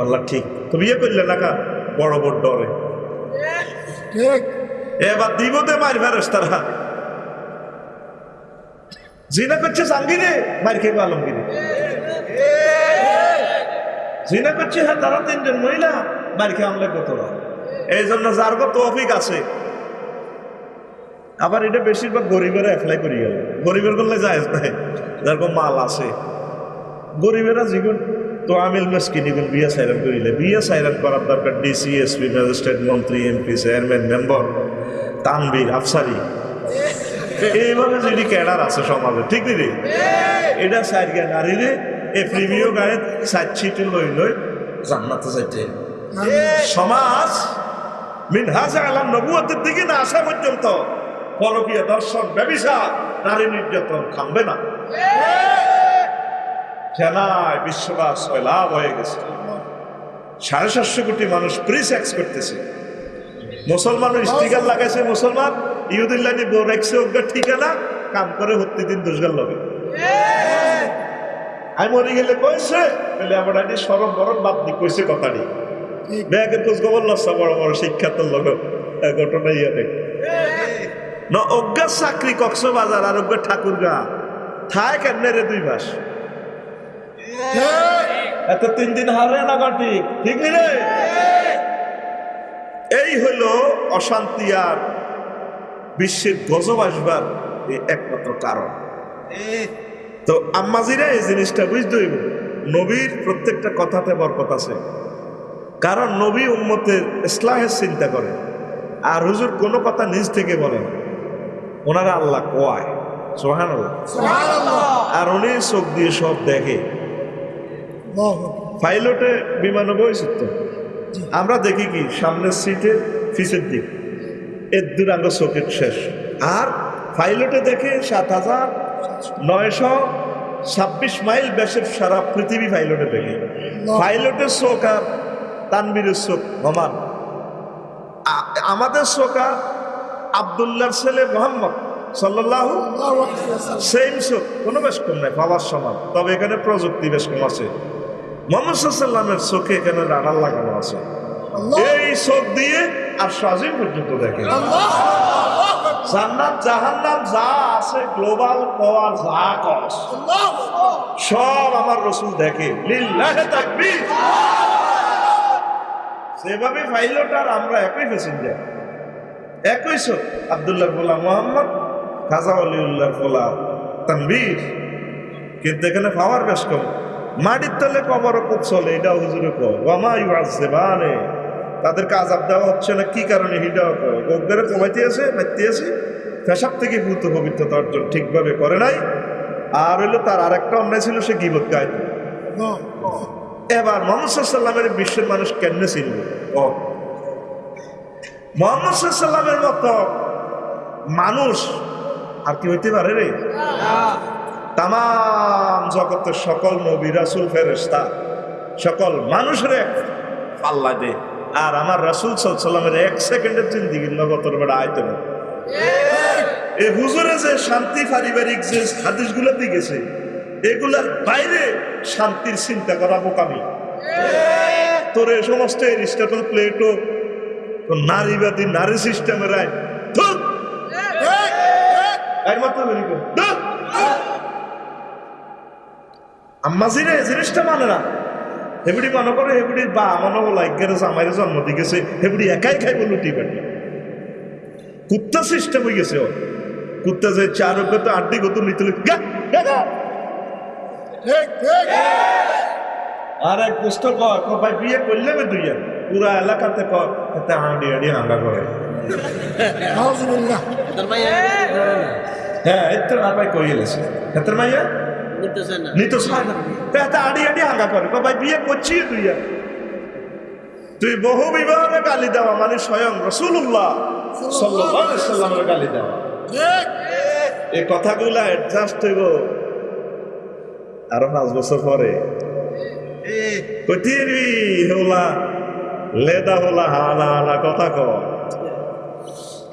A: আল্লাহ ঠিক। তো বিয়ে করলে না কা? বড় বড় ডরে।
B: ঠিক।
A: এবার দিবতে মার ফেরস তারা জিনা করছে জাঙ্গিরে মার খেয়ে আলমগিরে। জিনা করছে হ্যাঁ তারা তিনজন মহিলা মার খেয়ে আমলে কতরা এই জন্য যার কত অফিক আছে। আবার এটা বেশিরভাগ গরিবেরা অ্যাপ্লাই করি গেল। গরিবের করলে যায় নাই যেরকম মাল আছে। গরিবেরা যেগুন তো আমিল মেসকিনিগুন বিয়ে সাইরান করিলে। বিয়ে সাইরান করার দরকার ডিসি এসপি ম্যাজিস্ট্রেট মন্ত্রী MP chairman member Tanvir, Afsari. এইভাবে যদি ক্যাডার আছে সমাজে, ঠিক দিদি এটা সাইড গে নারী রে, এ প্রিমিয় গায়ে সাইড ছিটে লই লই জান্নাতে যাইতে। সমাজ মিনহাজে আলাম নবুয়তের দিকে না আসা পর্যন্ত পরকীয় দর্শন, ব্যবিচার, নারী নির্যাতন থামবে না। খেলায় বিশ্ববাস লাভ হয়ে গেছে। সাড়ে সাতশো কোটি মানুষ প্রি সেক্স করতেছে। মুসলমানের স্টিকার লাগাইছে মুসলমান ইহুদিল্লানি বউ রেখছে ওকে ঠিকানা কাম করে হত্যি দিন দুষ্গার লগে। আমি মরে গেলে কইছে বলে আমার আইডি সরম বরম বাদ দি কইছে কথাটি।
B: ঠিক।
A: ব্যাগের খোঁজ খবর লসা বড় বড় শিক্ষাত লোক ঘটনা ইয়ে দেখ না অজ্ঞা চাকরি কক্সবাজার আর অজ্ঞা ঠাকুরগা। থায় কেমনে রে দুই মাস? এত তিন দিন হারে না ঠিক নি রে? এই হলো অশান্তি আর বিশ্বের গজব আসবার এই একমাত্র কারণ। তো আম্মাজিরা এই জিনিসটা বুঝতে হইব। নবীর প্রত্যেকটা কথাতে বরকত আছে। কারণ নবী উম্মতের ইসলাহের চিন্তা করে। আর হুজুর কোনো কথা নিজ থেকে বলেন ওনারা আল্লাহ কোয়ায় সোহান আর উনি চোখ দিয়ে সব দেখে। পাইলটে বিমানে বইছে তো আমরা দেখি কি সামনের সিটে পিছের দিক। এর দূরাঙ্গ চোখের শেষ। আর পাইলটে দেখে সাত হাজার নয়শো ছাব্বিশ মাইল ব্যাসের সারা পৃথিবী পাইলটে দেখে। পাইলটের চোখ আর তানবীরের চোখ সমান। আ- আমাদের চোখ আর আবদুল্লাহর ছেলে মোহাম্মদ সাল্লাহ সেম চোখ কোনো বেশ কম নাই পাওয়ার সমান। তবে এখানে প্রযুক্তি বেশ কম আছে। মোহাম্মদ চোখে এখানে রাডার লাগানো আছে। এই চোখ দিয়ে আর সাজিম পর্যন্ত দেখে জান্নাত জাহান্নাম যা আছে গ্লোবাল যা কস। সব আমার রসুল দেখে। লিল্লাহে তাকবীর। সেভাবে পাইলট আর আমরা একই প্যাসেঞ্জার একই চোখ। আবদুল্লাহ ফোলা মোহাম্মদ খাজা তানবীর কিন্তু এখানে পাওয়ার বেশ কম। মাটির তলে কবর চলে এটা হুজুরে ইউ আসছে বানে। তাদেরকে আজাব দেওয়া হচ্ছে না, কি কারণে হিটাও কয়? কমাইতে আছে, মারতে আছে, পেশাব থেকে ভূত পবিত্রতা অর্জন ঠিকভাবে করে নাই। আর হইল তার আরেকটা অন্যায় ছিল, সে গিবত গাইত। এবার মোহাম্মদ সাল্লামের বিশ্বের মানুষ কেমনে ছিল ও মোহাম্মদ সাল্লামের মতো মানুষ আর কি হইতে পারে রে? তাম জগতের সকল নবী ফেরেস্তা সকল মানুষের এক পাল্লা দে। আর আমার রাসুল সাল্লামের এক সেকেন্ডের জিন্দিগির নগতর বেড়া আইতে না এই হুজুরে যে শান্তি পারিবারিক যে হাদিসগুলো গেছে এগুলার বাইরে শান্তির চিন্তা করা বোকামি। তোর এই সমস্ত এরিস্টটল, প্লেটো নারীবাদী, নারী সিস্টেমের আয় ধুর! আম্মাজিরে জিনিসটা মানে না। হেবুড়ি মনে করে হেবুড়ির বা মনে হলো এগারো জামাইরে জন্ম দিয়ে গেছে হেবুড়ি একাই খাইব লুটি পাটি। কুত্তা সিস্টেম হয়ে গেছে ও কুত্তা যে চার উপরে তো আড্ডি গত নিতে আর এক দুষ্ট কয় বিয়ে করলে বে দুই পুরা এলাকাতে কয় এতে আড়ি আড়ি হাঙ্গা করে। হ্যাঁ এতে না ভাই কই এলেছে এতের মাইয়া নিত সায় না। তা আড়ি আড়ি হাঙ্গা করে। ভাই বিয়ে করছি তুই তুই বহু বিবাহে গালি দেওয়া মানে স্বয়ং রসুল্লাহ সাল্লামের গালি দেওয়া এই কথাগুলা অ্যাডজাস্ট হইব আরও পাঁচ বছর পরে। কতিরি হোলা লেদা হোলা হানা হানা কথা ক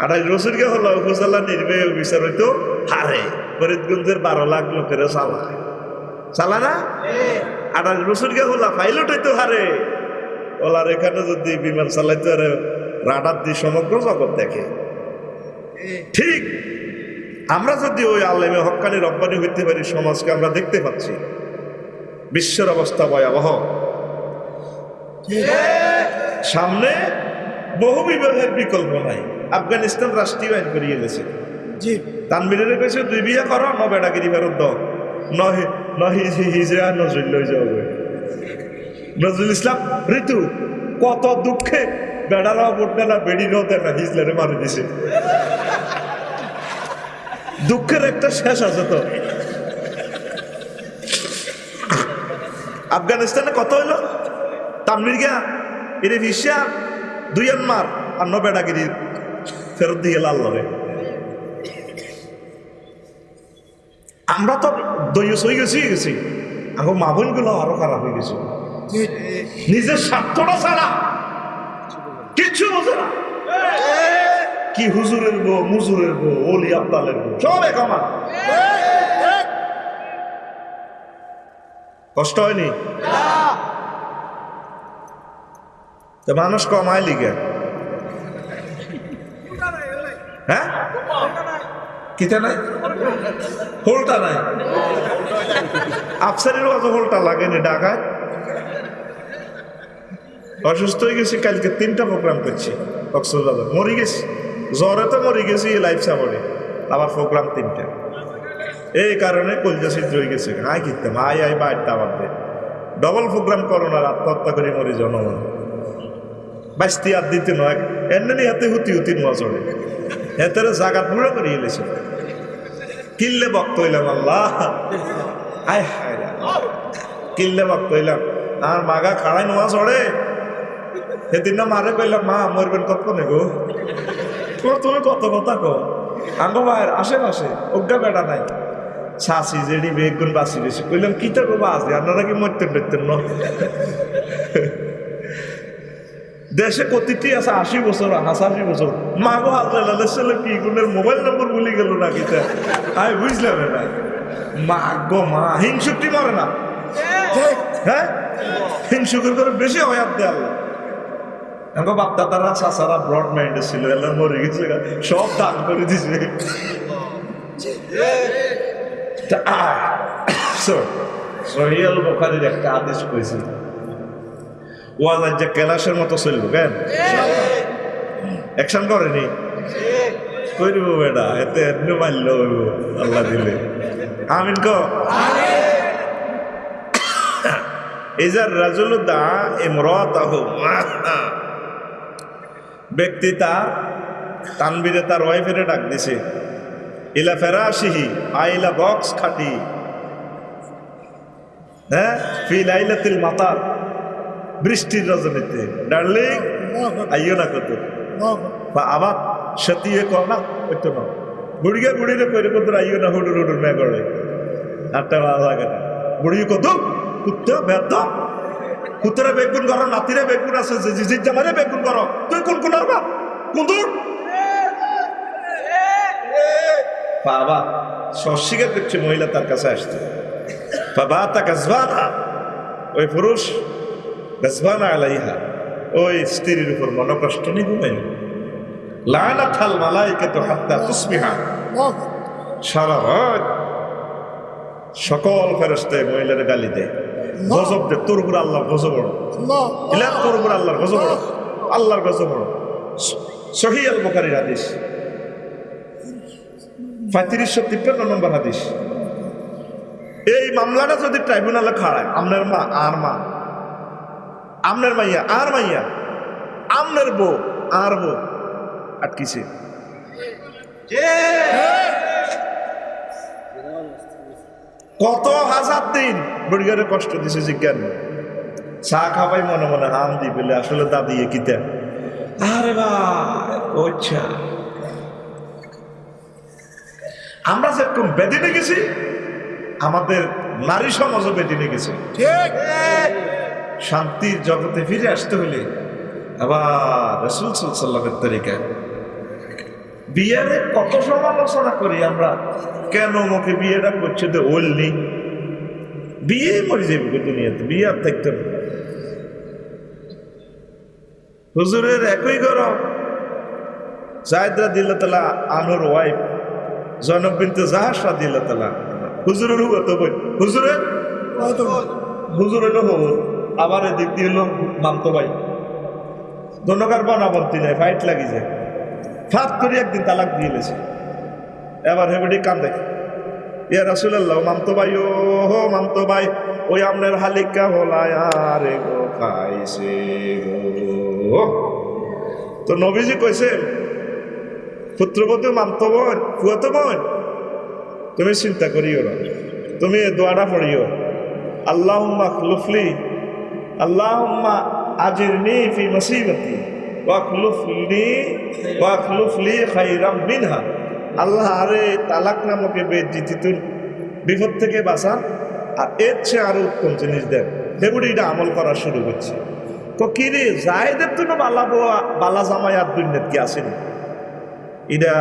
A: আড়াই বছরকে হলো উপজেলা নির্বাহী অফিসার হইতো হারে। ফরিদগঞ্জের বারো লাখ লোকের চালায়। চালা না আড়াই বছরকে হলা পাইলট হইতো হারে। ওলার এখানে যদি বিমান চালাইতে আরে রাডার দিয়ে সমগ্র জগৎ দেখে। ঠিক আমরা যদি ওই আল্লামে হক্কানি রব্বানি হইতে পারি সমাজকে আমরা দেখতে পাচ্ছি। বিশ্বের অবস্থা ভয়াবহ। সামনে বহু বিবাহের বিকল্প নাই। আফগানিস্তান রাষ্ট্রীয় আইন করিয়ে গেছে
B: জি।
A: তানবিরের কাছে দুই বিয়ে করো, ন বেটাগিরি ফেরত দাও। নহে, নহি হিজরা নজরুল লই যাবে নজরুল ইসলাম, ঋতু, কত দুঃখে বেড়ারাও বটবে না বেড়িরাও দেখা, হিজলারে মারি দিছে। দুঃখের একটা শেষ আছে তো। আফগানিস্তানে কত হইল? তানবির গিয়া এর ভিসা দুই মার আর ন বেড়াগিরি ফেরত দিয়ে লাল লড়ে। আমরা তো দইয়স হয়ে গেছি গেছি। আমার মা বোনগুলো আরও খারাপ হয়ে গেছে। নিজের স্বার্থটা ছাড়া কিচ্ছু বোঝে না। কি হুজুরের বউ, মুজুরের বউ, ওলি আব্দালের বউ, সব এক আমার। কষ্ট হয়নি? মানুষ কমায় লিগে। হ্যাঁ? কিতা নাই হোলটা নাই। আফসারের অত হোলটা লাগেনি ঢাকায় অসুস্থ হয়ে গেছি, কালকে তিনটা প্রোগ্রাম করছি কক্সবাজার। মরি গেছি। জ্বরে তো মরি গেছি লাইফ সাপোর্টে আবার প্রোগ্রাম তিনটা। এই কারণে কলজা সিদ্ধ হয়ে গেছে। আয় কিনতাম আয় আয় বাইরটা আবার দে। ডবল প্রোগ্রাম করো না, আত্মহত্যা করে মরি জনগণ। বাইশটি আর দিতে নয়। এমনি হাতে হুতি হুতি চড়ে হেতের জাগাত মুড়ো করে এলেছে। কিল্লে বক্ত হইলাম, আল্লাহ। আয় হায়। কিল্লে বক্ত হইলাম। আর মাগা খাড়াই নোয়া চড়ে। সেদিন না মারে কইলাম, মা, মরবেন কত নে গো তুমি কত কথা কো আঙ্গো ভাইয়ের আশেপাশে অজ্ঞা বেড়া নাই। শাসি জেডি বেগুন বাসি বেশি। কইলাম, কি তো বাবা আছে আপনারা কি মরতেন টরতেন না? দেশে প্রতিটি আছে আশি বছর হাসাশি বছর। মাগো হাজরা ছেলে কি গুণের মোবাইল নম্বর ভুলে গেল না কিতা? আমি বুঝলাম না মা গো মা হিংসুকটি মরে না।
B: ঠিক
A: হ্যাঁ? হিংসুকের করে বেশি হয়াত দেয় আল্লাহ আমার বাপ দাদারা চাচারা ব্রড মাইন্ডে ছিল এলাম মরে গেছে সব দান করে দিছে। তা, সহিয়াল বোখারির একটা আদেশ কইছি। ওয়াজ যে কেলাসের মতো চলবো কেন? অ্যাকশন করেনি? করিব বেটা এতে এমনি মারল আল্লাহ দিলে। আমিন ক ইজার রাজুল দা ইমরাতাহু। ব্যক্তি তার তানবিরে তার ওয়াইফেরে ডাক দিছে ইলা ফেরাশিহি আইলা বক্স খাটি। হ্যাঁ? ফি লাইলাতিল মাতার বৃষ্টির রজনীতে। ডার্লিং আইও না কত। বা আবার সতিয়ে কর না ওই তো না। বুড়িগে বুড়িরে কইরে কত আইও না, হুডুর হুডুর মে করে। আটটা ভালো লাগে না। বুড়ি কত? কুত্তা বেদ কুত্তরে বেগুন করো নাতিরে বেগুন আছে জিজির জামারে বেগুন করো তুই কোন কোন আরবা কুন্দুর বাবা সস্বীকার করছে মহিলা তার কাছে আসছে। বাবা তা গাজবানা ওই পুরুষ আলাইহা। ওই স্ত্রীর উপর মনকষ্ট মালাইকে তো হাত্তা তুসমিহা
B: আল্লাহ
A: সারা রাত সকল ফেরস্তায় মহিলার গালি দেয়। গজব দে তোর উপর আল্লাহর গজব বড়
B: আল্লাহ।
A: ইলাম তোর উপর আল্লাহর গজব বড় আল্লাহর গজব বড় সহি আল বুখারীর হাদিস। পঁয়ত্রিশশো তিপ্পান্ন নম্বর হাদিস। এই মামলাটা যদি ট্রাইব্যুনালে খাড়ায় আমনের মা আর মা আমনের মাইয়া আর মাইয়া। আমনের বউ আর বউ। আটকিছে। কত হাজার দিন বুড়িগারে কষ্ট দিছে জিজ্ঞান চা খাবাই মনে মনে হাম দি বলে আসলে দাদি কিতা? আরে ভাই আচ্ছা আমরা যেরকম বেদিনে গেছি আমাদের নারী সমাজও বেদিনে গেছে।
B: ঠিক।
A: শান্তির জগতে ফিরে আসতে হলে আবার রসুল সাল্লামের তরিকায় বিয়ের কত সমালোচনা করি আমরা। কেন মুখে বিয়েটা করছে তো ওলনি বিয়ে মরে যাবে দুনিয়াতে? বিয়ে আর থাকতে হবে হুজুরের একই গরম। জায়দরা দিল তালা আনুর ওয়াইফ জনব বিনতে জাহাসা দিল তালা হুজুরের হুয়া তো হুজুরের
B: হয়তো
A: হুজুর হইল হুজুর আবার এদিক হলো মামতো ভাই ধন্যকার বনাবন্তি নেই ফাইট লাগি যায়। ফাত করে একদিন তালাক দিয়ে লেছে। এবার হেবডি কান্দে। ইয়া রাসুলাল্লাহ মামতো ভাই ও হো মামতো ভাই ওই আমনের হালিকা হলায় আরে গো খাইছে তো নবীজি কইছে, পুত্রবধূ মামতো বোন ফুয়াতো বোন তুমি চিন্তা করিও না। তুমি দোয়াটা পড়িও। আল্লাহুম্মা খলুফলি আল্লাহুম্মা আজিরনি ফি মুসিবতি ওয়াখলুফনি ওয়াখলুফলি খাইরাম মিনহা। আল্লাহ আরে তালাক নামকে বেজ্জিতি তুল, বিপদ থেকে বাঁচান, আর এর চেয়ে আরও উত্তম জিনিস দেন। হেবুড়ি এটা আমল করা শুরু করছে। তো কি রে, জায়দের তো বালা বোয়া, বালা জামাই আর দুর্নীত আসেনি? এটা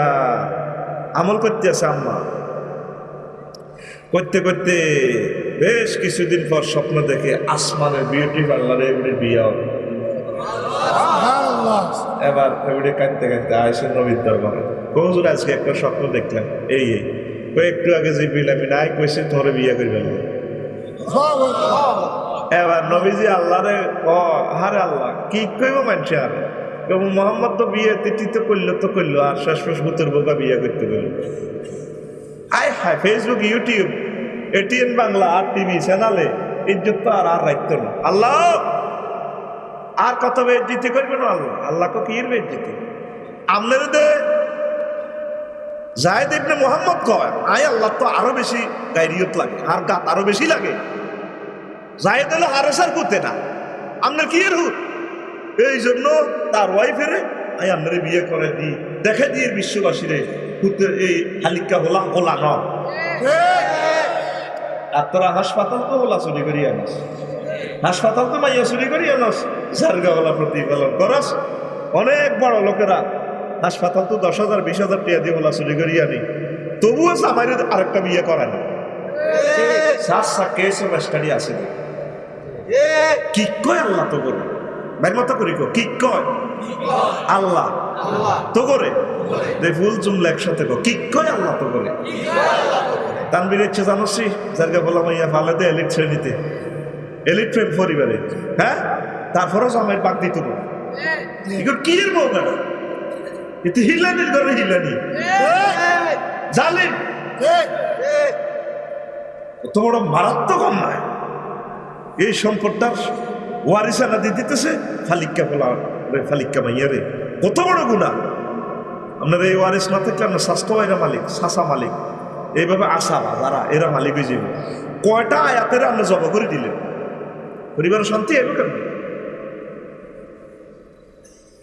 A: আমল করতে আছে আম্মা। করতে করতে বেশ কিছুদিন পর স্বপ্ন দেখে আসমানের বিউটি পার্লারে এমনি বিয়ে হবে। এবার এবারে কাঁদতে কাঁদতে আয়সের নবীর দরবারে কৌজুর আজকে একটা স্বপ্ন দেখলাম এই এই। একটু আগে যে বিল আমি নাই কইছি ধরে বিয়ে করে ফেলব। এবার নবীজি আল্লাহ রে ক হারে আল্লাহ কি কইব মানুষ আর? মোহাম্মদ তো বিয়ে তিথি তো করল তো করল আর শেষ শেষ ভূতের বোকা বিয়ে করতে গেলো আয় ফেসবুক ইউটিউব এটিএন বাংলা আর টিভি চ্যানেলে ইজ্জত তো আর আর রাখতো না। আল্লাহ! আর কত বেদ দিতে করবে না আল্লাহ? আল্লাহকে কি আপনার দে জায়দ ইবনে মোহাম্মদ কয়, আয় আল্লাহ, তো আরও বেশি গাইরিয়ত লাগে, আর গাত আরও বেশি লাগে। জায়দ হলো হারেসার পুতে না। আপনার কি এর হুত? এই জন্য তার ওয়াইফের আই আপনার বিয়ে করে দি, দেখে দিয়ে বিশ্ববাসীরে। এই হালিকা হোলা হোলা ন আর তোরা হাসপাতাল হোলা চুরি করি আনাস। হাসপাতাল তো মাইয়া চুরি করি আনাস। জারগা হোলা প্রতিপালন অনেক বড় লোকেরা হাসপাতাল তো দশ হাজার, বিশ হাজার টিয়া দিয়ে হোলা চুরি করি আনি। তবুও জামাইরে আরেকটা বিয়ে করে না। সাতটা কেস স্টাডি আছে। না কি কয় আল্লাহ তো করে ভাই মতো করি কি কয়? আল্লাহ। তো করে ফুল জুমলা একসাথে কো কয় আল্লাহ তো করে তানবির ইচ্ছে জানোসি যারকে বললাম ইয়া ফালে দে এলিট শ্রেণীতে এলিট প্রেম পরিবারে। হ্যাঁ? তারপরও জামাইয়ের পাক দিত কি এর এতে হিলানির ঘরে হিলানি। জালিম। অত বড় মারাত্মক অন্যায়। এই সম্পদটার ওয়ারিসানা দিয়ে দিতেছে ফালিক্কা ফলা রে মাইয়া রে? কত বড় গুণা? আপনার এই ওয়ারিস না থাকলে আপনার স্বাস্থ্য এরা মালিক সাসা মালিক। এইভাবে আশা যারা এরা মালিক হয়ে যাবে। কয়টা আয়াতের আপনি জব করে দিলেন? পরিবারের শান্তি এলো কেন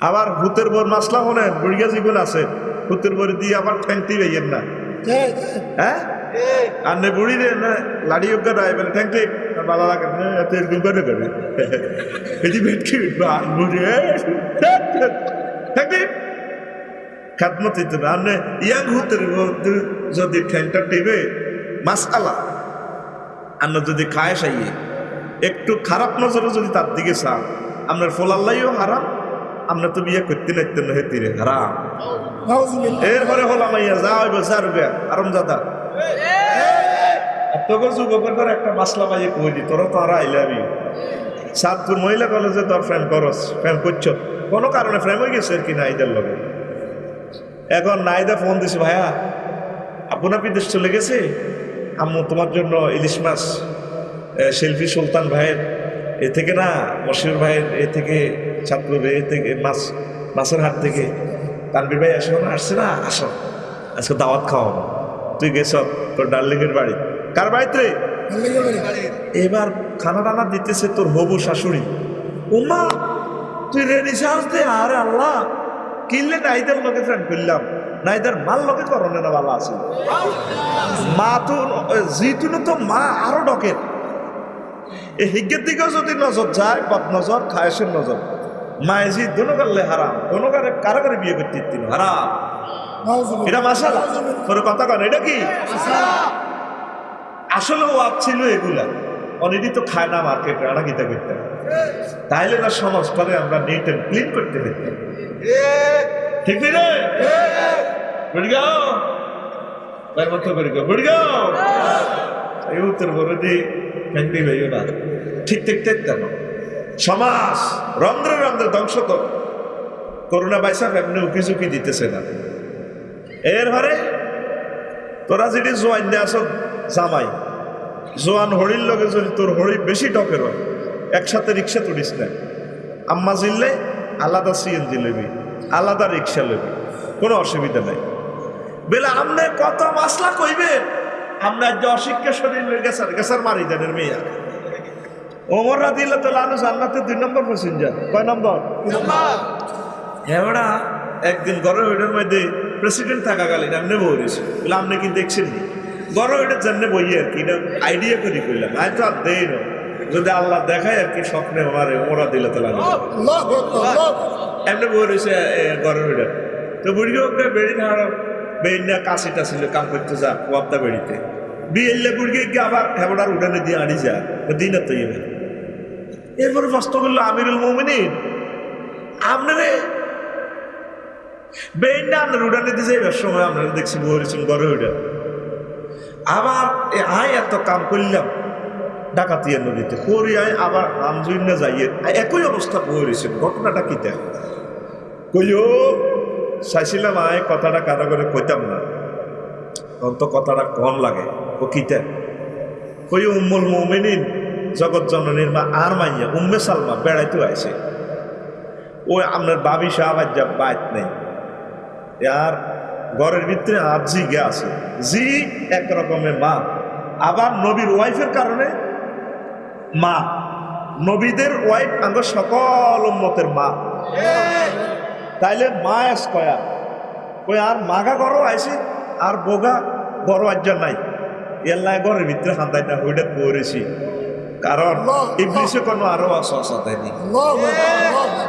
A: আবার ভূতের বোর মাসলা হলেন বুড়িয়া জীবন আছে। ভূতের বোর দিয়ে আবার ঠ্যাংটি বেইয়েন না। হ্যাঁ? আর নে বুড়ি রে না লাড়ি যোগ্য নয় বলে থ্যাংক ইউ ভালো লাগে না এত এরকম করে করবে এটি ভেটকি বুড়ি থ্যাংক ইউ খাতমত দিতে না আর ইয়াং হুতের মধ্যে যদি ঠ্যাংটা টিবে মাস আলা আর যদি খায় সাইয়ে একটু খারাপ নজরে যদি তার দিকে চান আপনার ফোলাল্লাইও হারাম আমরা তো বিয়ে করতে নাইতেন না হেতিরে হারাম এরপরে হলাম ইয়া যা হইব যা রুবে আরাম দাদা তোকে যুবকের করে একটা মাসলা পাইয়ে কই দি তোরা তো আর আইলাবি সাতপুর মহিলা কলেজে তোর ফ্রেন্ড করস ফ্রেন্ড করছ। কোনো কারণে ফ্রেম হয়ে গেছে আর কি নাইদের লগে। এখন নাইদা ফোন দিছে, ভাইয়া আপনার বিদেশ চলে গেছে? আম্মু, তোমার জন্য ইলিশ মাছ শিল্পী সুলতান ভাইয়ের, এ থেকে না, মশিউর ভাইয়ের, এ থেকে ছাত্র এ থেকে মাছ, মাছের হাট থেকে। তানবির ভাই আসো না আসছে না, আসো। আজকে দাওয়াত খাওয়াবো। তুই গেছ তোর ডার্লিংয়ের বাড়ি। কার বাড়িতে এবার খানা টানা দিতেছে তোর হবু শাশুড়ি। উমা তুই রেডি সাহস দে? আরে আল্লাহ কিনলে নাইদের লোকে ফ্রেন্ড করলাম। নাইদের মাল লোকে করণে না ভালো আছে। মা তো জিতুন তো মা আরও ডকের। এই হিজ্ঞের দিকেও যদি নজর যায় বদ নজর খায়সের নজর। মায়ে জি দোনো করলে হারাম। দোনো কারে কারও করে বিয়ে করতে দিন হারাম। এটা মাসালা তোর কথা কন এটা কি? আসলে ওয়াক ছিল এগুলা। অনেকই তো খায় না মার্কেটে আনা গীতা করতে। তাইলে না সমাজ করে আমরা নেট অ্যান্ড ক্লিন করতে দেখতাম ঠিক রে বুড়ি গাও তার মতো করে গো বুড়ি গাও এই উত্তর বড় দি ফ্যান্টি হইও না ঠিক ঠিক কেন সমাজ রন্ধ্রে রন্ধ্রে ধ্বংস তো করোনা বাইসা এমনি উকি ঝুঁকি দিতেছে না। এর ঘরে তোরা যদি জোয়ান দিয়ে আসো জামাই। জোয়ান হরির লগে যদি তোর হরি বেশি টকের হয় একসাথে রিক্সা তুলিস না। আম্মা জিললে আলাদা সিএনজি লেবি আলাদা রিক্সা লেবি কোনো অসুবিধা নাই। বেলা আমনে কত মাসলা কইবেন আমরা যে অশিক্ষা শরীর গেছার গেছার মারি দেনের মেয়া। ওমর রাদিল্লা তো লালু জান্নাতে দুই নম্বর প্যাসেঞ্জার। কয় নম্বর? এবারা একদিন গরম ওইটার মধ্যে প্রেসিডেন্ট থাকাকালীন আপনি বলেছি। বলে আপনি কি দেখছেন নি? গরম ওইটার জন্য বই আর কি আইডিয়া করি কইলাম আই তো আর দেই না যদি আল্লাহ দেখায় আর কি স্বপ্নে আমার ওরা দিলে তো লাগে এমনি বই রয়েছে গরম ওইটা তো বুড়ি ওকে বেড়ি হাড় বেড়ি না কাশিটা ছিল কাম করতে যা ওয়াবদা বেড়িতে। বিয়েলে বুড়িয়ে গিয়ে আবার হেবড়ার উঠানে দিয়ে আনি যা দিন তো এরপরে প্রশ্ন করল আমিরুল মোমিনিন আপনারে আপনার যাইবার সময় আপনারা দেখছি আবার এ আয় এত কাম করি যাইয়ে একই অবস্থা ঘটনাটা কইও, চাইছিলাম আয়, কথাটা কাটা করে কইতাম না। তখন তো কথাটা কম লাগে। ও কিতা কই উম্মুল মৌমিনিন, জগৎ জননীর মা আর মাইয়া, উম্মে সালমা বেড়াইতে আইছে। ওই আপনার বাবি সাহাব যা বাইত নেই। আর ঘরের ভিতরে আর জি গে আছে। জি এক রকমের মা। আবার নবীর ওয়াইফের কারণে মা। নবীদের ওয়াইফ আঙ্গ সকল উম্মতের মা। তাইলে মা এস কয়া? কই আর মাগা গরো আইছে আর বোগা বড় আজ্জা নাই। এল্লাই ঘরের ভিতরে হান্দাই না হইটা পড়েছি। কারণ ইবলিশে কোনো আরও অসহসা দেয়নি
B: আল্লাহু আকবার, আল্লাহু আকবার।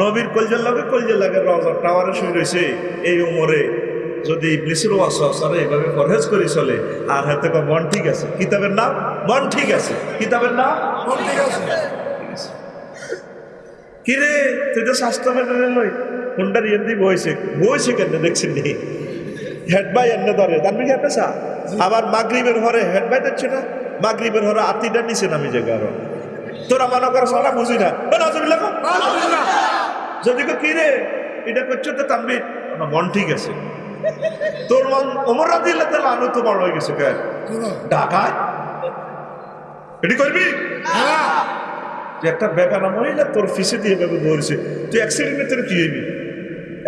A: নবীর কলজার লগে কলজার লাগে রজার টাওয়ারে শুয়ে রয়েছে এই উমরে। যদি ইবলিসের অসহসারে এভাবে পরহেজ করে চলে আর হাতে কো মন ঠিক আছে? কিতাবের নাম? মন ঠিক আছে। কিতাবের নাম?
B: মন ঠিক আছে।
A: কিরে তুই তো স্বাস্থ্য মেটারে লই হুন্ডার ইয়েন দি বইছে? বইছে কেন দেখছেন। নি হেড বাই এনে ধরে। তার কি পেশা আবার মাগরিবের ঘরে হেড বাই দিচ্ছে না? মাগরিবের ঘরে আতিটা নিচে নামি জায়গা আরও তোরা মনে করে সারা বুঝি না। যদি কো কিরে এটা করছ তো তানবি না, মন ঠিক আছে। তোর মন ওমর রাদিল্লাহ তাআলা আনু তো বড় হয়ে গেছে কেন? ঢাকায় এটি করবি? তুই একটা বেগানা মহিলা তোর ফিসে দিয়ে এভাবে ধরছে তুই অ্যাক্সিডেন্টে তোর কি হইবি?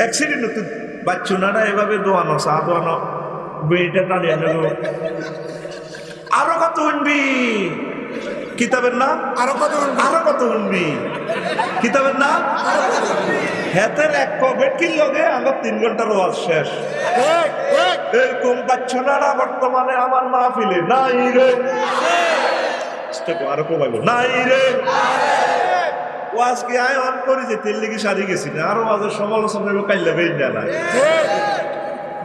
A: অ্যাক্সিডেন্টে তুই বাচ্চু না এভাবে দোয়ানো চা দোয়ানো বেড়িটা টানি আনে আরও কত শুনবি কিতাবের নাম?
B: আরও কত?
A: আরও কত শুনবি কিতাবের নাম? হেতের এক কবেটকির লগে? আমার তিন ঘণ্টার ওয়াজ শেষ। এরকম না বর্তমানে? আমার মাহফিলে নাই রে। আরও কমাইব। নাই রে। ও আজকে আয় অন করি যে তেল লেগে সারি গেছি না? আরও আজের সমালোচনা কাইলে বেই না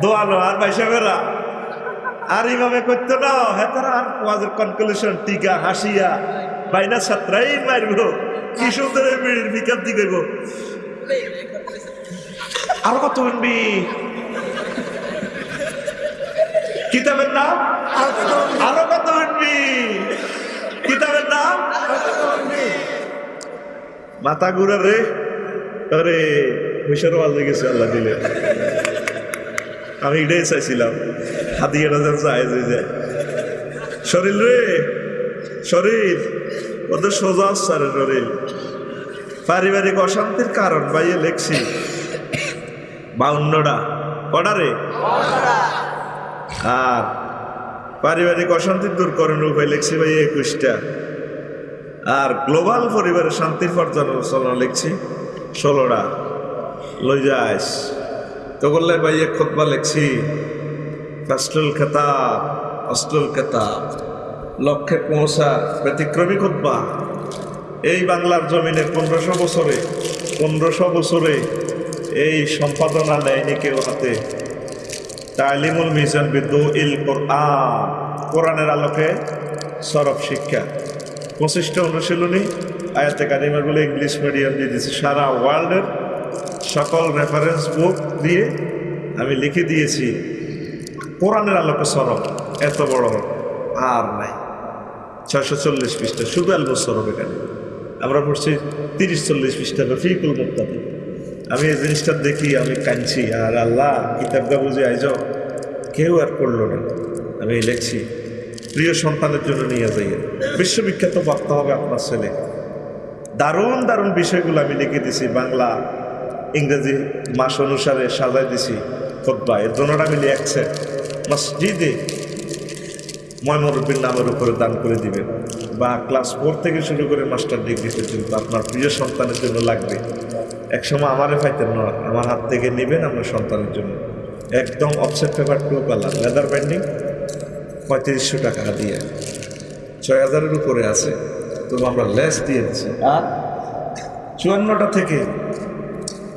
B: ঠিক।
A: আর ভাইসা বেড়া। আর এইভাবে করতো না হেতার ওয়াজের কনক্লুশন টিকা, হাসিয়া, বাইনা ছাত্রাই মারব কি সুন্দর বিড়ির বিকাপ দি করব আরও কত শুনবি? কিতাবের নাম?
B: আর কত
A: শুনবি? কিতাবের নাম? মাথা ঘুরে রে। আরে ওয়াজে গেছে আল্লাহ দিলে। আমি এটাই চাইছিলাম। হাতিয়ে রাজার চাই যে যায় শরীর রে শরীর ওদের সোজা সারে শরীর। পারিবারিক অশান্তির কারণ বাইয়ে লেখছি। বাউন্নটা। কটা রে? আর পারিবারিক অশান্তি দূর করার উপায় লিখছি ভাই একুশটা। আর গ্লোবাল পরিবারের শান্তির পর্যালোচনা লিখছি ষোলোটা। লই যাস। তো বললে ভাই এক খোদবা লিখছি ফাস্টুল খেতাব অস্টুল খেতাব, লক্ষ্যে পৌঁছা ব্যতিক্রমী খোদবা এই বাংলার জমিনে পনেরোশো বছরে পনেরোশো বছরে এই সম্পাদনা নেয়নি কেউ হাতে। তালিমুল মিজান বিদ্যু ইল কোরআন, কোরআনের আলোকে সরব শিক্ষা। পঁচিশটা অনুশীলনী, আয়াতে কারিমাগুলো ইংলিশ মিডিয়াম দিয়ে দিয়েছি। সারা ওয়ার্ল্ডের সকল রেফারেন্স বুক দিয়ে আমি লিখে দিয়েছি। কোরআনের আলোকে সরব, এত বড় আর নাই। ছয়শো চল্লিশ পৃষ্ঠা, শুধু আলবো সরব এখানে। আমরা পড়ছি তিরিশ চল্লিশ পৃষ্ঠা রফিকুল মুক্তাদি। আমি এই জিনিসটা দেখি, আমি কাঁদছি, আর আল্লাহ কিতাব কিতাবটা বুঝে আইজ, কেউ আর করল না। আমি লিখছি, প্রিয় সন্তানের জন্য নিয়ে যাই বিশ্ববিখ্যাত বক্তা হবে আপনার ছেলে। দারুণ দারুণ বিষয়গুলো আমি লিখে দিছি, বাংলা, ইংরেজি মাস অনুসারে সাজাই দিছি, খোদ্া। এর জন্যটা আমি লিখছে। মসজিদে ময়মরুদ্দিন নামের উপরে দান করে দিবেন। বা ক্লাস ফোর থেকে শুরু করে মাস্টার ডিগ্রি পর্যন্ত আপনার প্রিয় সন্তানের জন্য লাগবে। একসময় আমারে পাইতেন না, আমার হাত থেকে নেবেন আপনার সন্তানের জন্য। একদম offset paper two colour leather binding পঁয়ত্রিশশো টাকা দিয়ে। ছয় হাজারের উপরে আছে, তবু আমরা লেস দিয়ে দিচ্ছি। আর চুয়ান্নটা থেকে